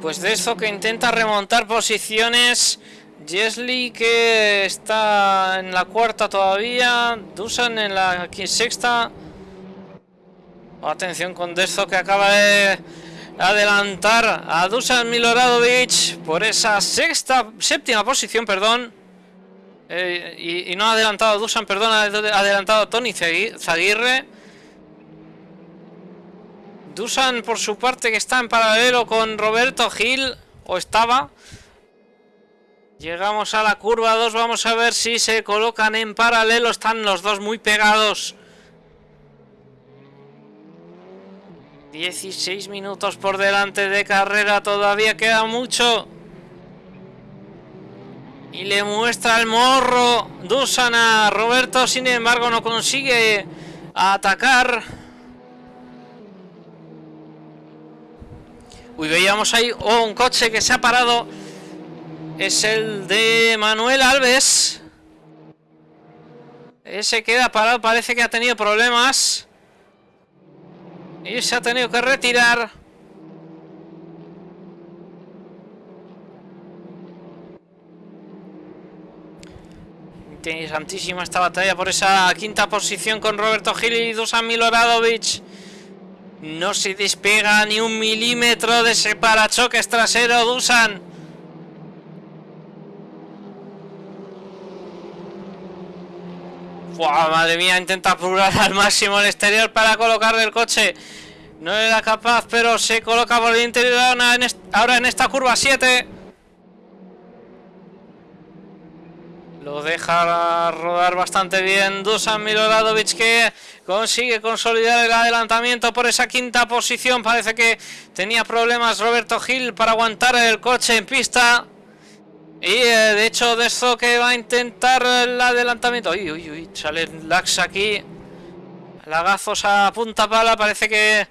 Pues de eso que intenta remontar posiciones. Jesly que está en la cuarta todavía. Dusan en la sexta. Atención con Dezo que acaba de adelantar a Dusan Miloradovic por esa sexta, séptima posición, perdón. Eh, y, y no ha adelantado Dusan, perdón, ha adelantado Tony Zagui- Zaguirre. Dusan por su parte que está en paralelo con Roberto Gil, o estaba. Llegamos a la curva 2, vamos a ver si se colocan en paralelo, están los dos muy pegados. 16 minutos por delante de carrera, todavía queda mucho. Y le muestra el morro Dusan a Roberto, sin embargo no consigue atacar. Uy, veíamos ahí oh, un coche que se ha parado. Es el de Manuel Alves. Ese queda parado, parece que ha tenido problemas. Y se ha tenido que retirar. Interesantísima esta batalla por esa quinta posición con Roberto Gil y Dusan Miloradovic. No se despega ni un milímetro de ese parachoques trasero, Dusan. Buah, madre mía, intenta apurar al máximo el exterior para colocarle el coche. No era capaz, pero se coloca por el interior ahora en, est- ahora en esta curva 7. Lo deja rodar bastante bien Dusan Miloradovic que consigue consolidar el adelantamiento por esa quinta posición. Parece que tenía problemas Roberto Gil para aguantar el coche en pista. Y eh, de hecho de eso que va a intentar el adelantamiento. Uy, uy, uy, sale Lax aquí. Lagazos a punta pala. Parece que...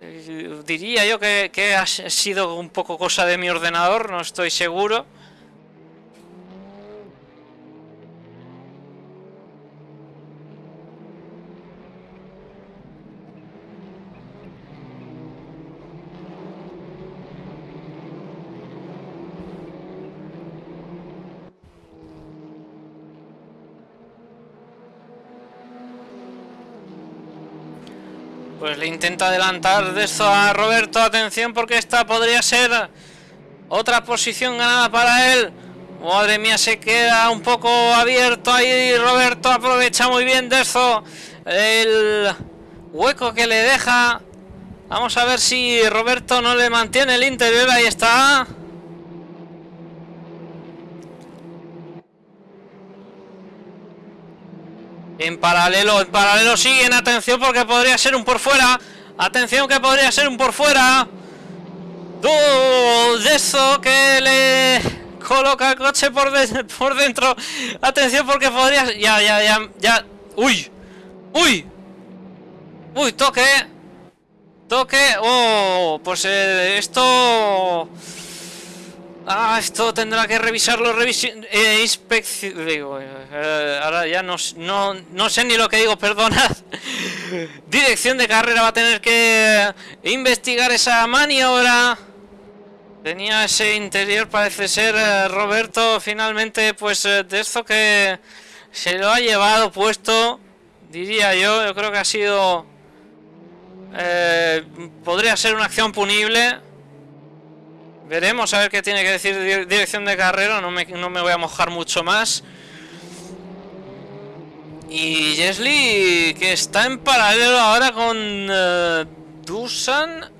eh, diría yo que, que ha sido un poco cosa de mi ordenador. No estoy seguro. Pues le intenta adelantar de esto a Roberto. Atención porque esta podría ser otra posición ganada para él. Madre mía, se queda un poco abierto ahí. Roberto aprovecha muy bien de eso. El hueco que le deja. Vamos a ver si Roberto no le mantiene el interior. Ahí está. En paralelo, en paralelo siguen, atención porque podría ser un por fuera. Atención que podría ser un por fuera. De eso que le coloca el coche por, de- por dentro. Atención porque podría... Ya, ya, ya, ya. ¡Uy! ¡Uy! ¡Uy! Toque. Toque. ¡Oh! Pues eh, esto... Ah, esto tendrá que revisarlo, revisi eh, inspección... Digo, eh, ahora ya no, no, no sé ni lo que digo, perdonad. Dirección de carrera va a tener que investigar esa maniobra. Tenía ese interior, parece ser eh, Roberto, finalmente, pues eh, de esto que se lo ha llevado puesto. Diría yo, yo creo que ha sido... eh, podría ser una acción punible. Veremos a ver qué tiene que decir di- dirección de carrera, no me, no me voy a mojar mucho más. Y Jesly, que está en paralelo ahora con eh, Dusan.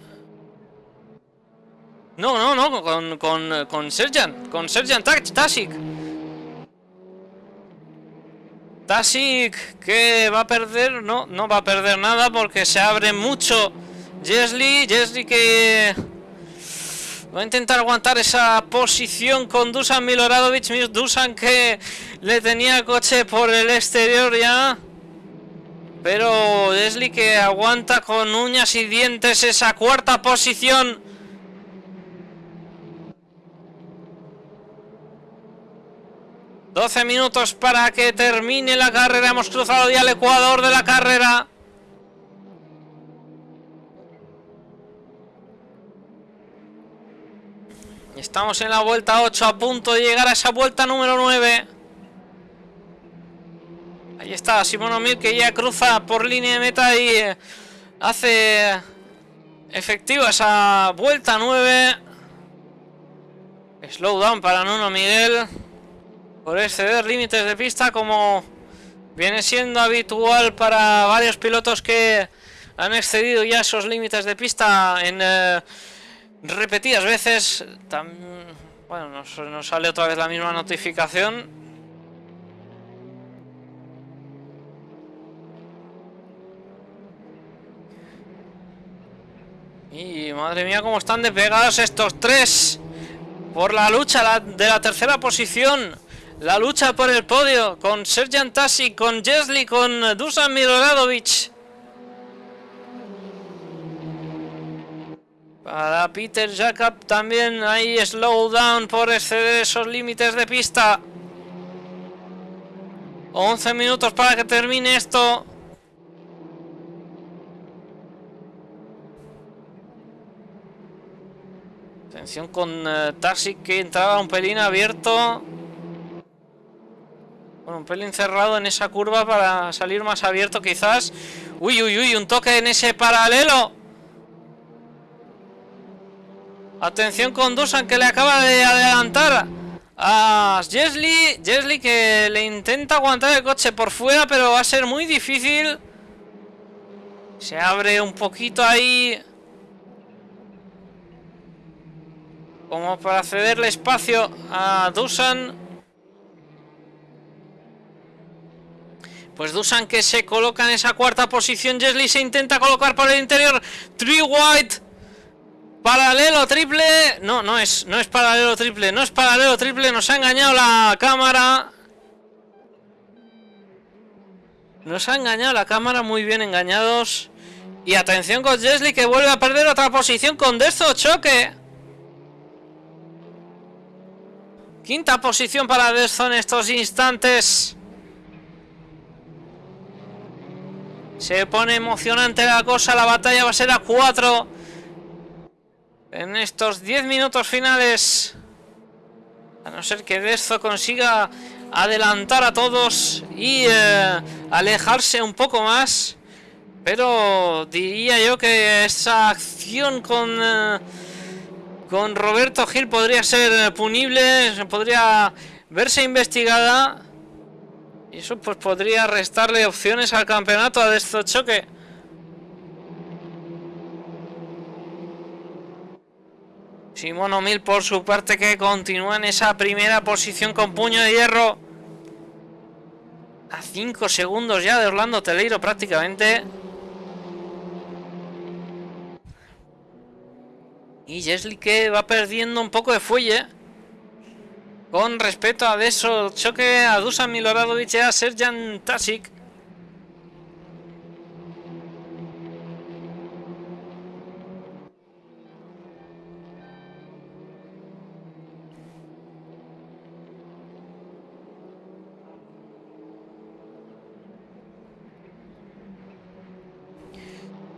No, no, no, con, con, con Serjan, con Serjan Tasik. Tasik que va a perder, no, no va a perder nada porque se abre mucho Jesly, Jesly que va a intentar aguantar esa posición con Dusan Miloradovic, Dusan que le tenía coche por el exterior ya. Pero Jesly que aguanta con uñas y dientes esa cuarta posición. ...12 minutos para que termine la carrera. Hemos cruzado ya el ecuador de la carrera. Estamos en la vuelta 8 a punto de llegar a esa vuelta número 9. Ahí está Simón O'Mill que ya cruza por línea de meta y eh, hace efectiva esa vuelta 9. Slowdown para Nuno Miguel por exceder límites de pista como viene siendo habitual para varios pilotos que han excedido ya esos límites de pista en eh, repetidas veces. Bueno, nos, sale otra vez la misma notificación. Y madre mía, cómo están despegados estos tres por la lucha de la tercera posición. La lucha por el podio con Serjan Tasi, con Jesli, con Dusan Miloradovic. Para Peter Jacob también hay slowdown por exceder esos límites de pista. 11 minutos para que termine esto. Atención con eh, Taxi que entraba un pelín abierto. Bueno, un pelín cerrado en esa curva para salir más abierto quizás. Uy, uy, uy, un toque en ese paralelo. Atención con Dusan que le acaba de adelantar a Jesly. Jesly que le intenta aguantar el coche por fuera, pero va a ser muy difícil. Se abre un poquito ahí. Como para cederle espacio a Dusan. Pues Dusan que se coloca en esa cuarta posición. Jesly se intenta colocar por el interior. Tree White. Paralelo triple. No, no es, no es paralelo triple. No es paralelo triple. Nos ha engañado la cámara. Nos ha engañado la cámara. Muy bien engañados. Y atención con Jesly que vuelve a perder otra posición con Dezo choque. Quinta posición para Dezo en estos instantes. Se pone emocionante la cosa. La batalla va a ser a 4. En estos 10 minutos finales. A no ser que Dezo consiga adelantar a todos y eh, alejarse un poco más. Pero diría yo que esa acción con, eh, con Roberto Gil podría ser punible, podría verse investigada. Y eso pues podría restarle opciones al campeonato a Dezo Choque. Simón O'Mill por su parte que continúa en esa primera posición con puño de hierro. A 5 segundos ya de Orlando Teleiro prácticamente. Y Jesly que va perdiendo un poco de fuelle. Con respecto a eso, choque a Dusan Miloradovic y a Serjan Tasic.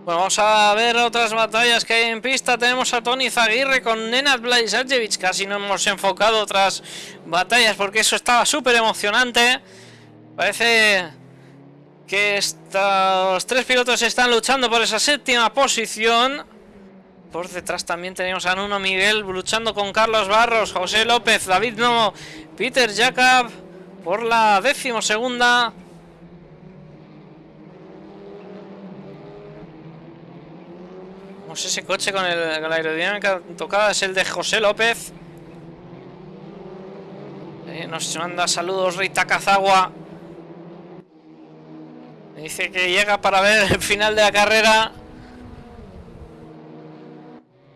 Vamos a ver otras batallas que hay en pista. Tenemos a Tony Zaguirre con Nenad Blajsajevic. Casi no hemos enfocado otras batallas porque eso estaba súper emocionante. Parece que estos tres pilotos están luchando por esa séptima posición. Por detrás también tenemos a Nuno Miguel luchando con Carlos Barros, José López, David Nomo, Peter Jacob por la décimo segunda. Vamos ese coche con, el, la aerodinámica tocada es el de José López. Eh, nos manda saludos Rita Cazagua. Dice que llega para ver el final de la carrera.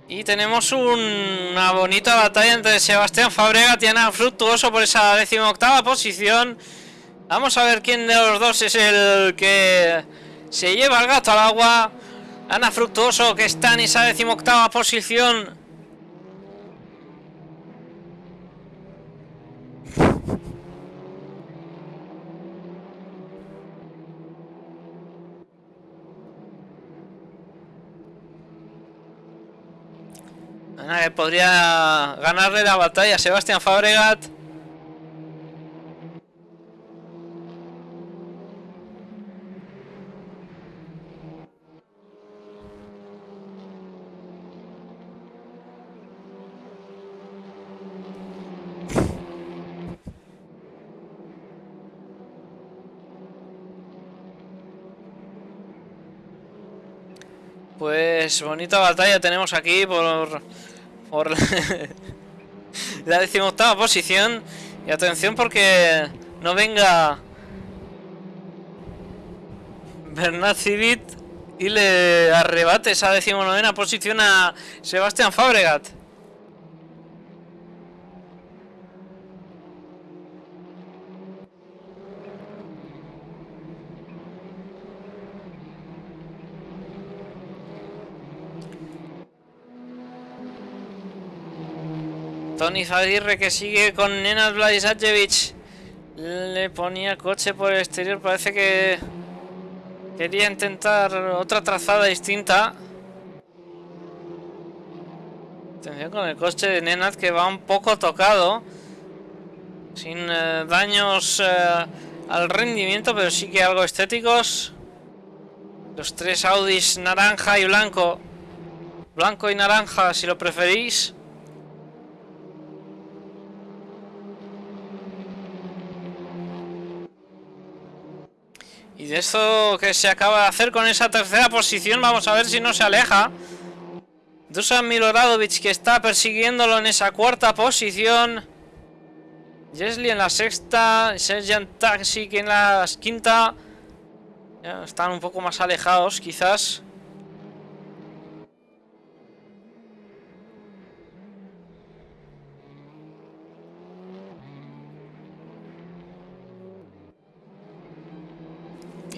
Y tenemos una bonita batalla entre Sebastián Fabregat y Ana Fructuoso por esa decimoctava posición. Vamos a ver quién de los dos es el que se lleva el gato al agua. Ana Fructuoso que está en esa decimoctava posición. Ana que podría ganarle la batalla a Sebastián Fabregat. Pues bonita batalla tenemos aquí por, por la decimoctava posición. Y atención porque no venga Bernard Civit y le arrebate esa decimonovena posición a Sebastián Fabregat. Zaguirre que sigue con Nenad Vladisajevic. Le ponía coche por el exterior. Parece que quería intentar otra trazada distinta. Atención con el coche de Nenad que va un poco tocado. Sin eh, daños eh, al rendimiento, pero sí que algo estéticos. Los tres Audis naranja y blanco. Blanco y naranja si lo preferís. Y de esto que se acaba de hacer con esa tercera posición, vamos a ver si no se aleja. Dusan Miloradovic que está persiguiéndolo en esa cuarta posición. Jesli en la sexta, Sergeant Taxi en la quinta. Ya están un poco más alejados quizás.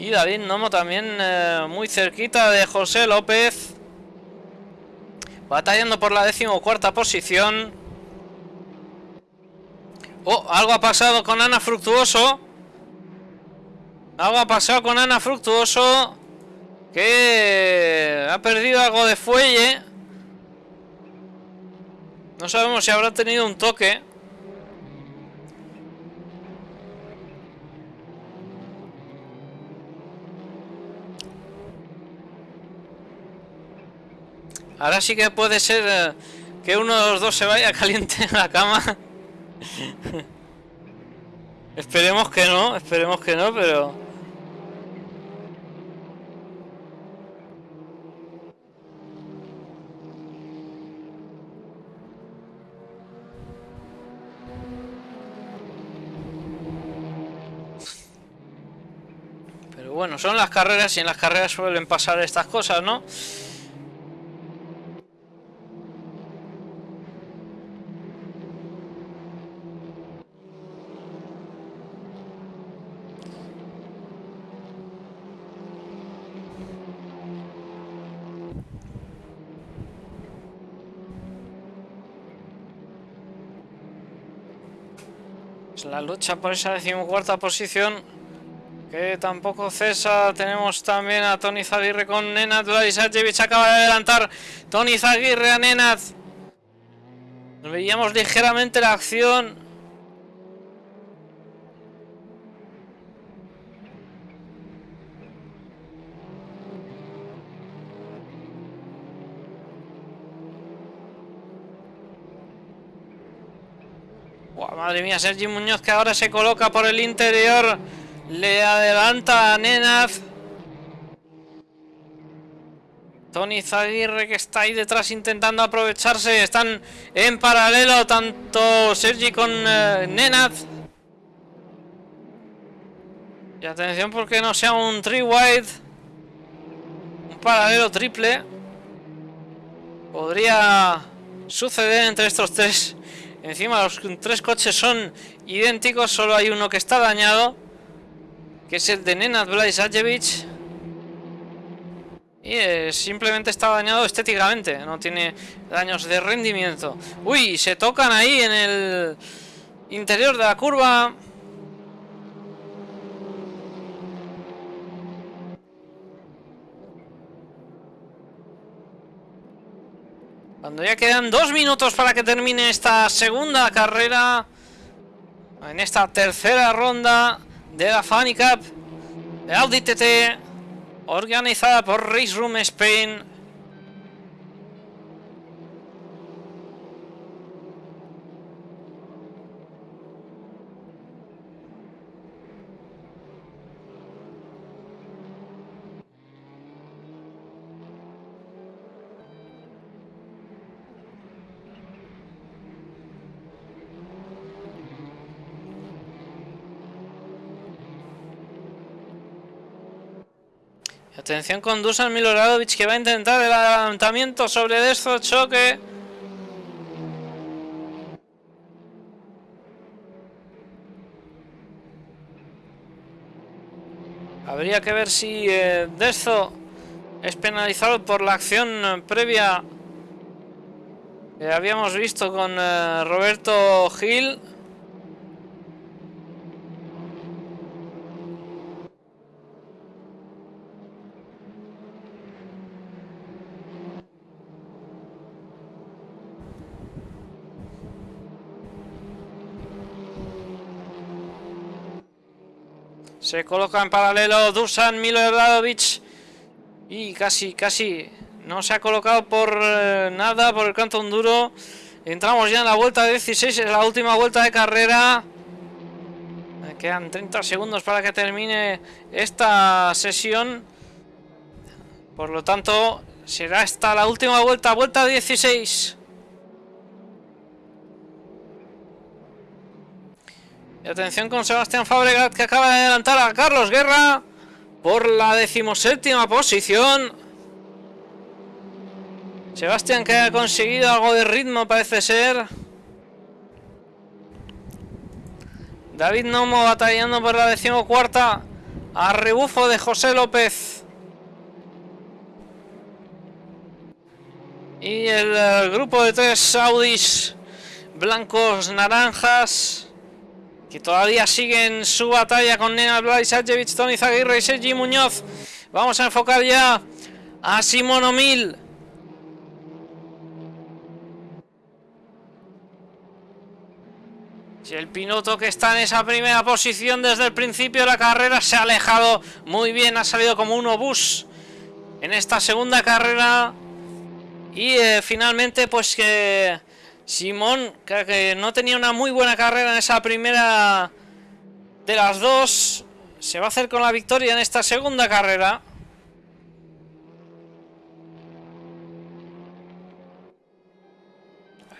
Y David Nomo también eh, muy cerquita de José López. Batallando por la decimocuarta posición. Oh, algo ha pasado con Ana Fructuoso. Algo ha pasado con Ana Fructuoso. Que ha perdido algo de fuelle. No sabemos si habrá tenido un toque. Ahora sí que puede ser eh, que uno de los dos se vaya caliente en la cama. esperemos que no, esperemos que no, pero... Pero bueno, son las carreras y en las carreras suelen pasar estas cosas, ¿no? La lucha por esa decimocuarta posición que tampoco cesa. Tenemos también a Tony Zaguirre con Nenad Vladisajevic. Acaba de adelantar Tony Zaguirre a Nenad. Veíamos ligeramente la acción. Madre mía, Sergi Muñoz que ahora se coloca por el interior. Le adelanta a Nenaz. Tony Zaguirre que está ahí detrás intentando aprovecharse. Están en paralelo tanto Sergi con eh, Nenaz. Y atención porque no sea un three wide. Un paralelo triple. Podría suceder entre estos tres. Encima los tres coches son idénticos, solo hay uno que está dañado. Que es el de Nenad Blaisajevic. Y eh, simplemente está dañado estéticamente, no tiene daños de rendimiento. Uy, se tocan ahí en el interior de la curva. Cuando ya quedan dos minutos para que termine esta segunda carrera. En esta tercera ronda de la Funny Cup de Audi TT. Organizada por Race Room Spain. Atención con Dusan Miloradovic que va a intentar el adelantamiento sobre Destro choque. Habría que ver si eh, Desto es penalizado por la acción previa que habíamos visto con eh, Roberto Gil. Se coloca en paralelo Dusan Miloradovic. Y casi, casi no se ha colocado por eh, nada por el canto duro. Entramos ya en la vuelta 16, es la última vuelta de carrera. Me quedan 30 segundos para que termine esta sesión. Por lo tanto, será esta la última vuelta, vuelta 16. Y atención con Sebastián Fabregat que acaba de adelantar a Carlos Guerra por la decimoséptima posición. Sebastián que ha conseguido algo de ritmo parece ser. David Nomo batallando por la decimocuarta a rebufo de José López. Y el, el grupo de tres Audis blancos naranjas que todavía siguen su batalla con Nena Blaisajevic, Tony Zaguirre y Sergi Muñoz. Vamos a enfocar ya a Simón Omil. Si el piloto que está en esa primera posición desde el principio de la carrera se ha alejado muy bien, ha salido como un obús en esta segunda carrera. Y eh, finalmente pues que Simón, que no tenía una muy buena carrera en esa primera de las dos, se va a hacer con la victoria en esta segunda carrera.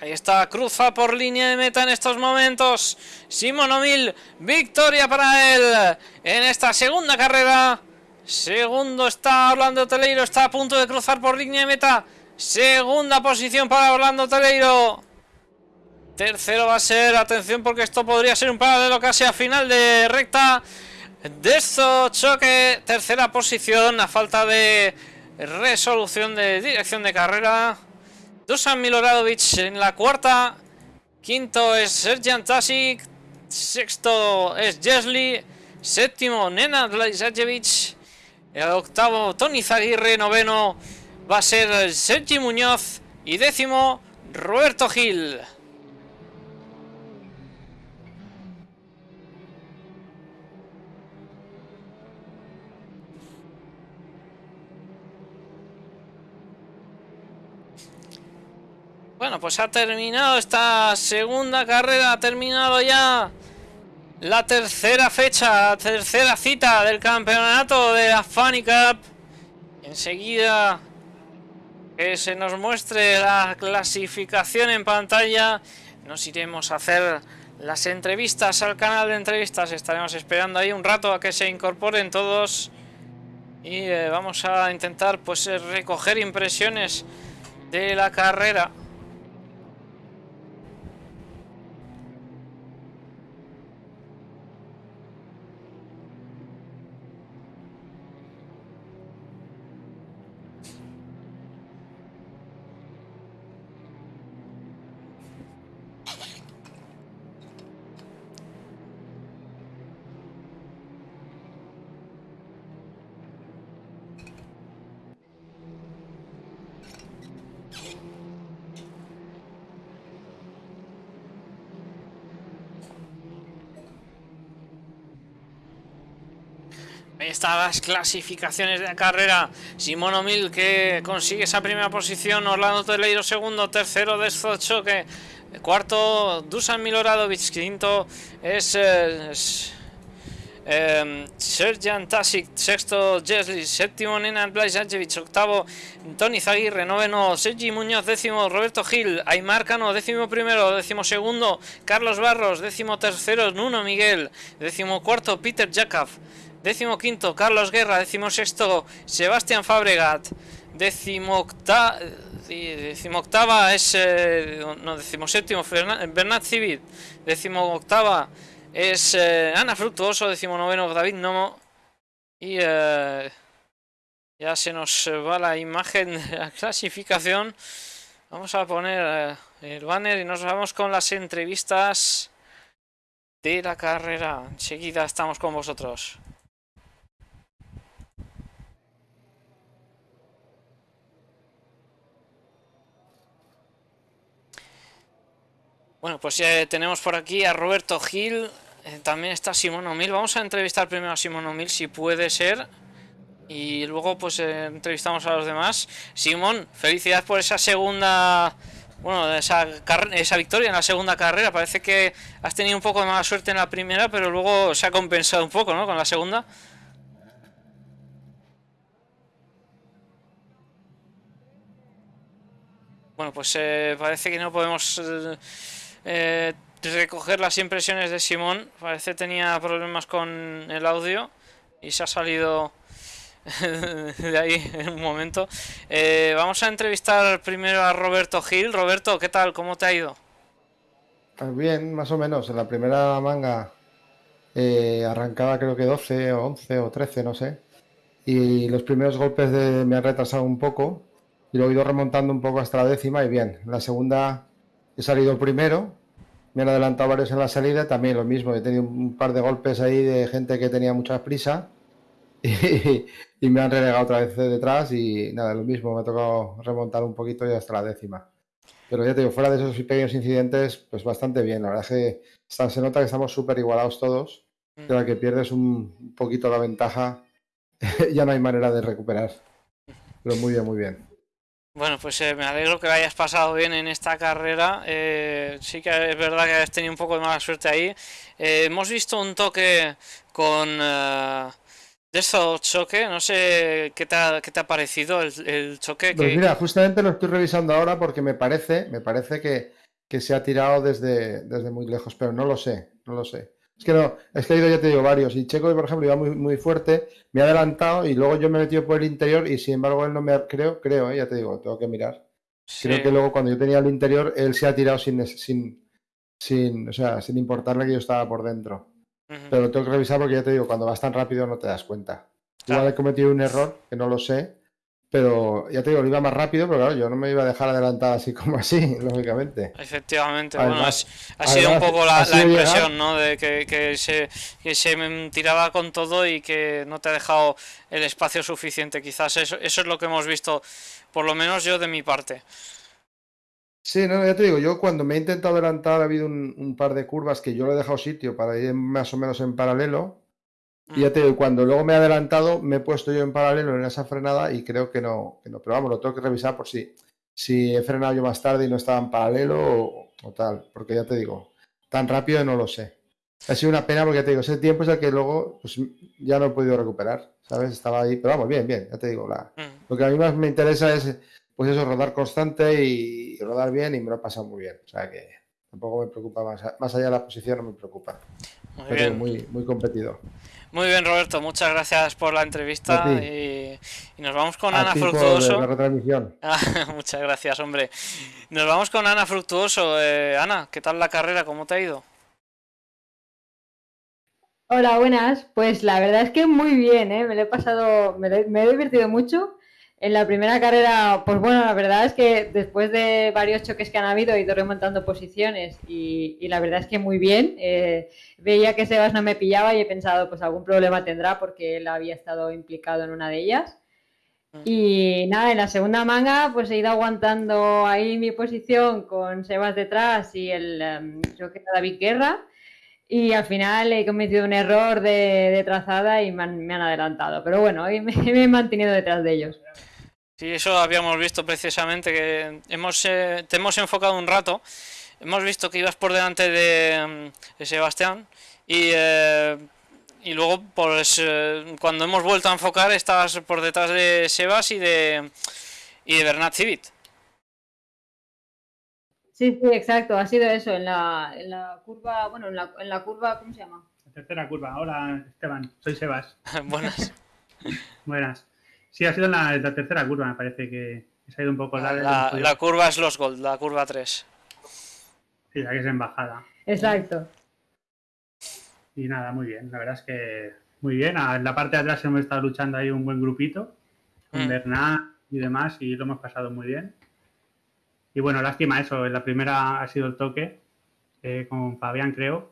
Ahí está, cruza por línea de meta en estos momentos. Simón Omil, victoria para él en esta segunda carrera. Segundo está Orlando Teleiro, está a punto de cruzar por línea de meta. Segunda posición para Orlando Teleiro. Tercero va a ser, atención porque esto podría ser un paralelo casi a final de recta. De esto choque, tercera posición a falta de resolución de dirección de carrera. Dusan Miloradovic en la cuarta. Quinto es Serjan Tasic. Sexto es Jesli. Séptimo Nenad Blaisajevic. El octavo Tony Zaguirre. Noveno va a ser Sergi Muñoz. Y décimo Roberto Gil. Bueno, pues ha terminado esta segunda carrera, ha terminado ya la tercera fecha, la tercera cita del campeonato de la Funny Cup. Enseguida que se nos muestre la clasificación en pantalla, nos iremos a hacer las entrevistas al canal de entrevistas. Estaremos esperando ahí un rato a que se incorporen todos y eh, vamos a intentar pues recoger impresiones de la carrera. Las clasificaciones de la carrera. Simón O'Mill que consigue esa primera posición. Orlando Teleiro segundo. Tercero de Choque. Cuarto Dusan Miloradovic. Quinto es, eh, es eh, Serjan Tasic. Sexto Jesli. Séptimo Nenad Blajanovic. Octavo Tony Zaguirre. Noveno Sergi Muñoz. Décimo Roberto Gil. Aymar Cano. Décimo primero. Décimo segundo Carlos Barros. Décimo tercero Nuno Miguel. Décimo cuarto Peter Jakab. Décimo quinto, Carlos Guerra. Décimo sexto, Sebastián Fabregat. Décimo, octa... décimo octava es... Eh, no, décimo séptimo, Bernat Civit. Décimo octava es eh, Ana Fructuoso. Décimo noveno, David Nomo. Y eh, ya se nos va la imagen de la clasificación. Vamos a poner el banner y nos vamos con las entrevistas de la carrera. Enseguida estamos con vosotros. Bueno, pues ya tenemos por aquí a Roberto Gil, eh, también está Simón O'Mill. Vamos a entrevistar primero a Simón O'Mill, si puede ser. Y luego pues eh, entrevistamos a los demás. Simón, felicidades por esa segunda... Bueno, esa, esa victoria en la segunda carrera. Parece que has tenido un poco de mala suerte en la primera, pero luego se ha compensado un poco, ¿no? Con la segunda. Bueno, pues eh, parece que no podemos eh, recoger las impresiones de Simón. Parece tenía problemas con el audio y se ha salido de ahí en un momento. Eh, vamos a entrevistar primero a Roberto Gil. Roberto, ¿qué tal? ¿Cómo te ha ido? Pues bien, más o menos. En la primera manga eh, arrancaba creo que 12 o 11 o 13, no sé. Y los primeros golpes de, me han retrasado un poco y lo he ido remontando un poco hasta la décima y bien. En la segunda He salido primero, me han adelantado varios en la salida, también lo mismo, he tenido un par de golpes ahí de gente que tenía mucha prisa y, me han relegado otra vez detrás y nada, lo mismo, me ha tocado remontar un poquito y hasta la décima. Pero ya te digo, fuera de esos pequeños incidentes, pues bastante bien. La verdad es que se nota que estamos súper igualados todos. De la que pierdes un poquito la ventaja, ya no hay manera de recuperar. Pero muy bien, muy bien. Bueno, pues eh, me alegro que lo hayas pasado bien en esta carrera. Eh, sí que es verdad que has tenido un poco de mala suerte ahí. Eh, hemos visto un toque con de eso choque. No sé qué te ha, qué te ha parecido el, choque. Pues mira, justamente lo estoy revisando ahora porque me parece, me parece que, que se ha tirado desde, desde muy lejos, pero no lo sé, no lo sé. Es que no, es que he ido, ya te digo, varios. Y Checo, por ejemplo, iba muy, muy fuerte, me ha adelantado y luego yo me he metido por el interior y sin embargo él no me ha, creo, creo, eh, ya te digo, tengo que mirar. Creo que luego cuando yo tenía el interior, él se ha tirado sin, sin, sin, o sea, sin importarle que yo estaba por dentro. Pero lo tengo que revisar porque ya te digo, cuando vas tan rápido no te das cuenta. Igual he cometido un error, que no lo sé, pero ya te digo, lo iba más rápido, pero claro, yo no me iba a dejar adelantar así como así, lógicamente. Efectivamente, bueno, ha sido un poco la, impresión, ¿no? De que, se, que se tiraba con todo y que no te ha dejado el espacio suficiente. Quizás eso, eso es lo que hemos visto, por lo menos yo de mi parte. Sí, no, ya te digo, yo cuando me he intentado adelantar ha habido un, un par de curvas que yo le he dejado sitio para ir más o menos en paralelo y ya te digo, cuando luego me he adelantado, me he puesto yo en paralelo en esa frenada y creo que no, que no. Pero vamos, lo tengo que revisar por si. si he frenado yo más tarde y no estaba en paralelo o, o tal, porque ya te digo, tan rápido no lo sé. Ha sido una pena porque ya te digo, ese tiempo es el que luego pues, ya no he podido recuperar, ¿sabes? Estaba ahí, pero vamos, bien, bien, ya te digo, la, Mm. lo que a mí más me interesa es, pues eso, rodar constante y, y rodar bien y me lo he pasado muy bien. O sea que tampoco me preocupa más, más allá de la posición, no me preocupa. Muy Pero bien. muy, muy competido. Muy bien, Roberto, muchas gracias por la entrevista y, y nos vamos con A Ana Fructuoso. la retransmisión. Ah, muchas gracias, hombre. Nos vamos con Ana Fructuoso. Eh, Ana, ¿qué tal la carrera? ¿Cómo te ha ido? Hola, buenas. Pues la verdad es que muy bien, ¿eh? Me lo he pasado, me, lo- me he divertido mucho. En la primera carrera, pues bueno, la verdad es que después de varios choques que han habido, he ido remontando posiciones y, y la verdad es que muy bien. Eh, veía que Sebas no me pillaba y he pensado, pues algún problema tendrá porque él había estado implicado en una de ellas. Y nada, en la segunda manga, pues he ido aguantando ahí mi posición con Sebas detrás y el, em, creo que era David Guerra. Y al final he cometido un error de, de trazada y me han, me han adelantado. Pero bueno, hoy me, me he mantenido detrás de ellos. Sí, eso habíamos visto precisamente que hemos eh, te hemos enfocado un rato. Hemos visto que ibas por delante de, mm, de Sebastián y, eh, y luego pues eh, cuando hemos vuelto a enfocar estabas por detrás de Sebas y de y de Bernat Civit. Sí, sí, exacto. Ha sido eso. En la, en la curva, bueno, en la, en la curva, ¿cómo se llama? La tercera curva. Hola, Esteban. Soy Sebas. Buenas. Buenas. Sí, ha sido en la, la tercera curva, me parece que se ha ido un poco larga. La, la curva es los Gold, la curva 3. Sí, la que es en bajada. Exacto. Y nada, muy bien. La verdad es que muy bien. En la parte de atrás hemos estado luchando ahí un buen grupito, con Mm. Bernat y demás, y lo hemos pasado muy bien. Y bueno, lástima eso. En la primera ha sido el toque eh, con Fabián, creo.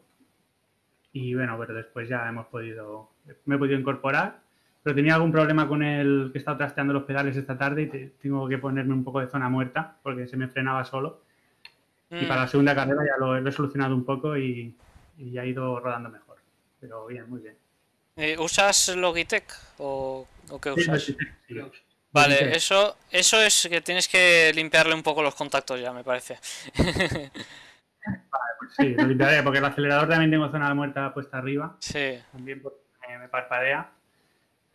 Y bueno, pero después ya hemos podido, me he podido incorporar. Pero tenía algún problema con el que he estado trasteando los pedales esta tarde y te- tengo que ponerme un poco de zona muerta porque se me frenaba solo. Y Mm. para la segunda carrera ya lo, lo he solucionado un poco y, y ha ido rodando mejor. Pero bien, muy bien. Eh, ¿Usas Logitech o, o qué Sí, usas? sí. Vale, Logitech. eso, eso es que tienes que limpiarle un poco los contactos ya, me parece. Sí, lo limpiaré porque el acelerador también tengo zona muerta puesta arriba. Sí. También porque me, me parpadea.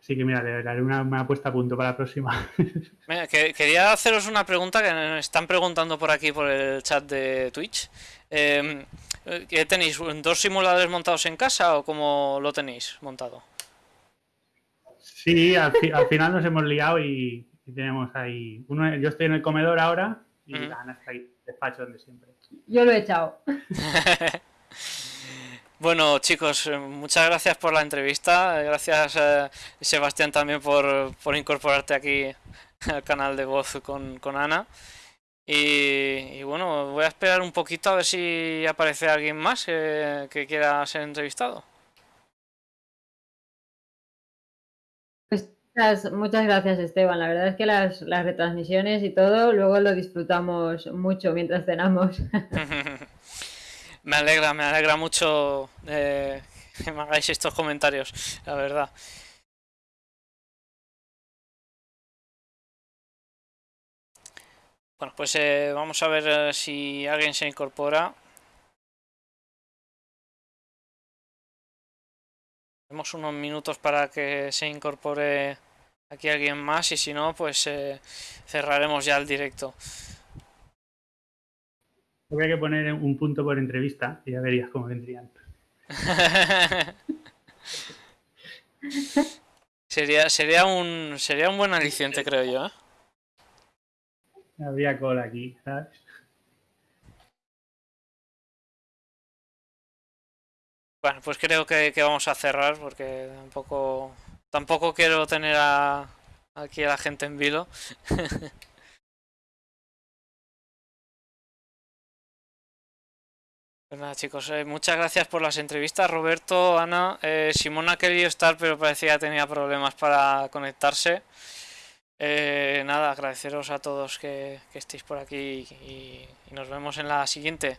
Así que mira, le haré una, una puesta a punto para la próxima. Mira, que- quería haceros una pregunta que me están preguntando por aquí por el chat de Twitch. Eh, ¿qué tenéis? ¿Dos simuladores montados en casa o cómo lo tenéis montado? sí, al, fi- al final nos hemos liado y, y tenemos ahí. Uno, yo estoy en el comedor ahora y la Ana está ahí, despacho donde siempre. Yo lo he echado. Bueno, chicos, eh, muchas gracias por la entrevista. Gracias, eh, Sebastián, también por, por incorporarte aquí al canal de voz con, con Ana. Y, y bueno, voy a esperar un poquito a ver si aparece alguien más que quiera ser entrevistado. Pues muchas, muchas gracias, Esteban. La verdad es que las, las retransmisiones y todo, luego lo disfrutamos mucho mientras cenamos. Me alegra, me alegra mucho eh, que me hagáis estos comentarios, la verdad. Bueno, pues eh, vamos a ver eh, si alguien se incorpora. Tenemos unos minutos para que se incorpore aquí alguien más y si no, pues eh, cerraremos ya el directo. Habría que poner un punto por entrevista y ya verías cómo vendrían. sería, sería un sería un buen aliciente, creo yo. ¿eh? Habría cola aquí, ¿sabes? Bueno, pues creo que, que vamos a cerrar porque tampoco tampoco quiero tener a, aquí a la gente en vilo. Pues nada, chicos, eh, muchas gracias por las entrevistas, Roberto, Ana. Eh, Simona ha querido estar, pero parecía que tenía problemas para conectarse. Eh, nada, agradeceros a todos que, que estéis por aquí y, y nos vemos en la siguiente.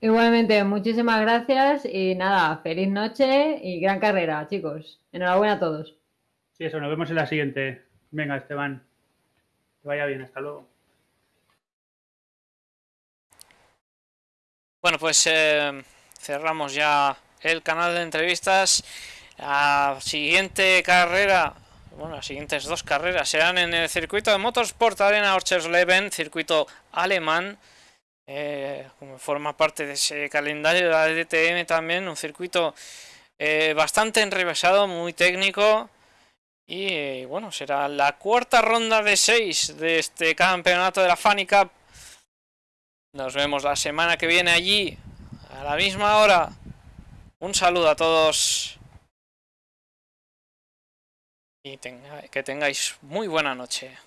Igualmente, muchísimas gracias y nada, feliz noche y gran carrera, chicos. Enhorabuena a todos. Sí, eso, nos vemos en la siguiente. Venga, Esteban. Que vaya bien, hasta luego. Bueno, pues eh, cerramos ya el canal de entrevistas. La siguiente carrera, bueno, las siguientes dos carreras serán en el circuito de Motorsport Arena Orchersleben, circuito alemán. eh, como forma parte de ese calendario de la DTM también, un circuito eh, bastante enrevesado, muy técnico. Y eh, bueno, será la cuarta ronda de seis de este campeonato de la Funny Cup. Nos vemos la semana que viene allí, a la misma hora. Un saludo a todos. Y que tengáis muy buena noche.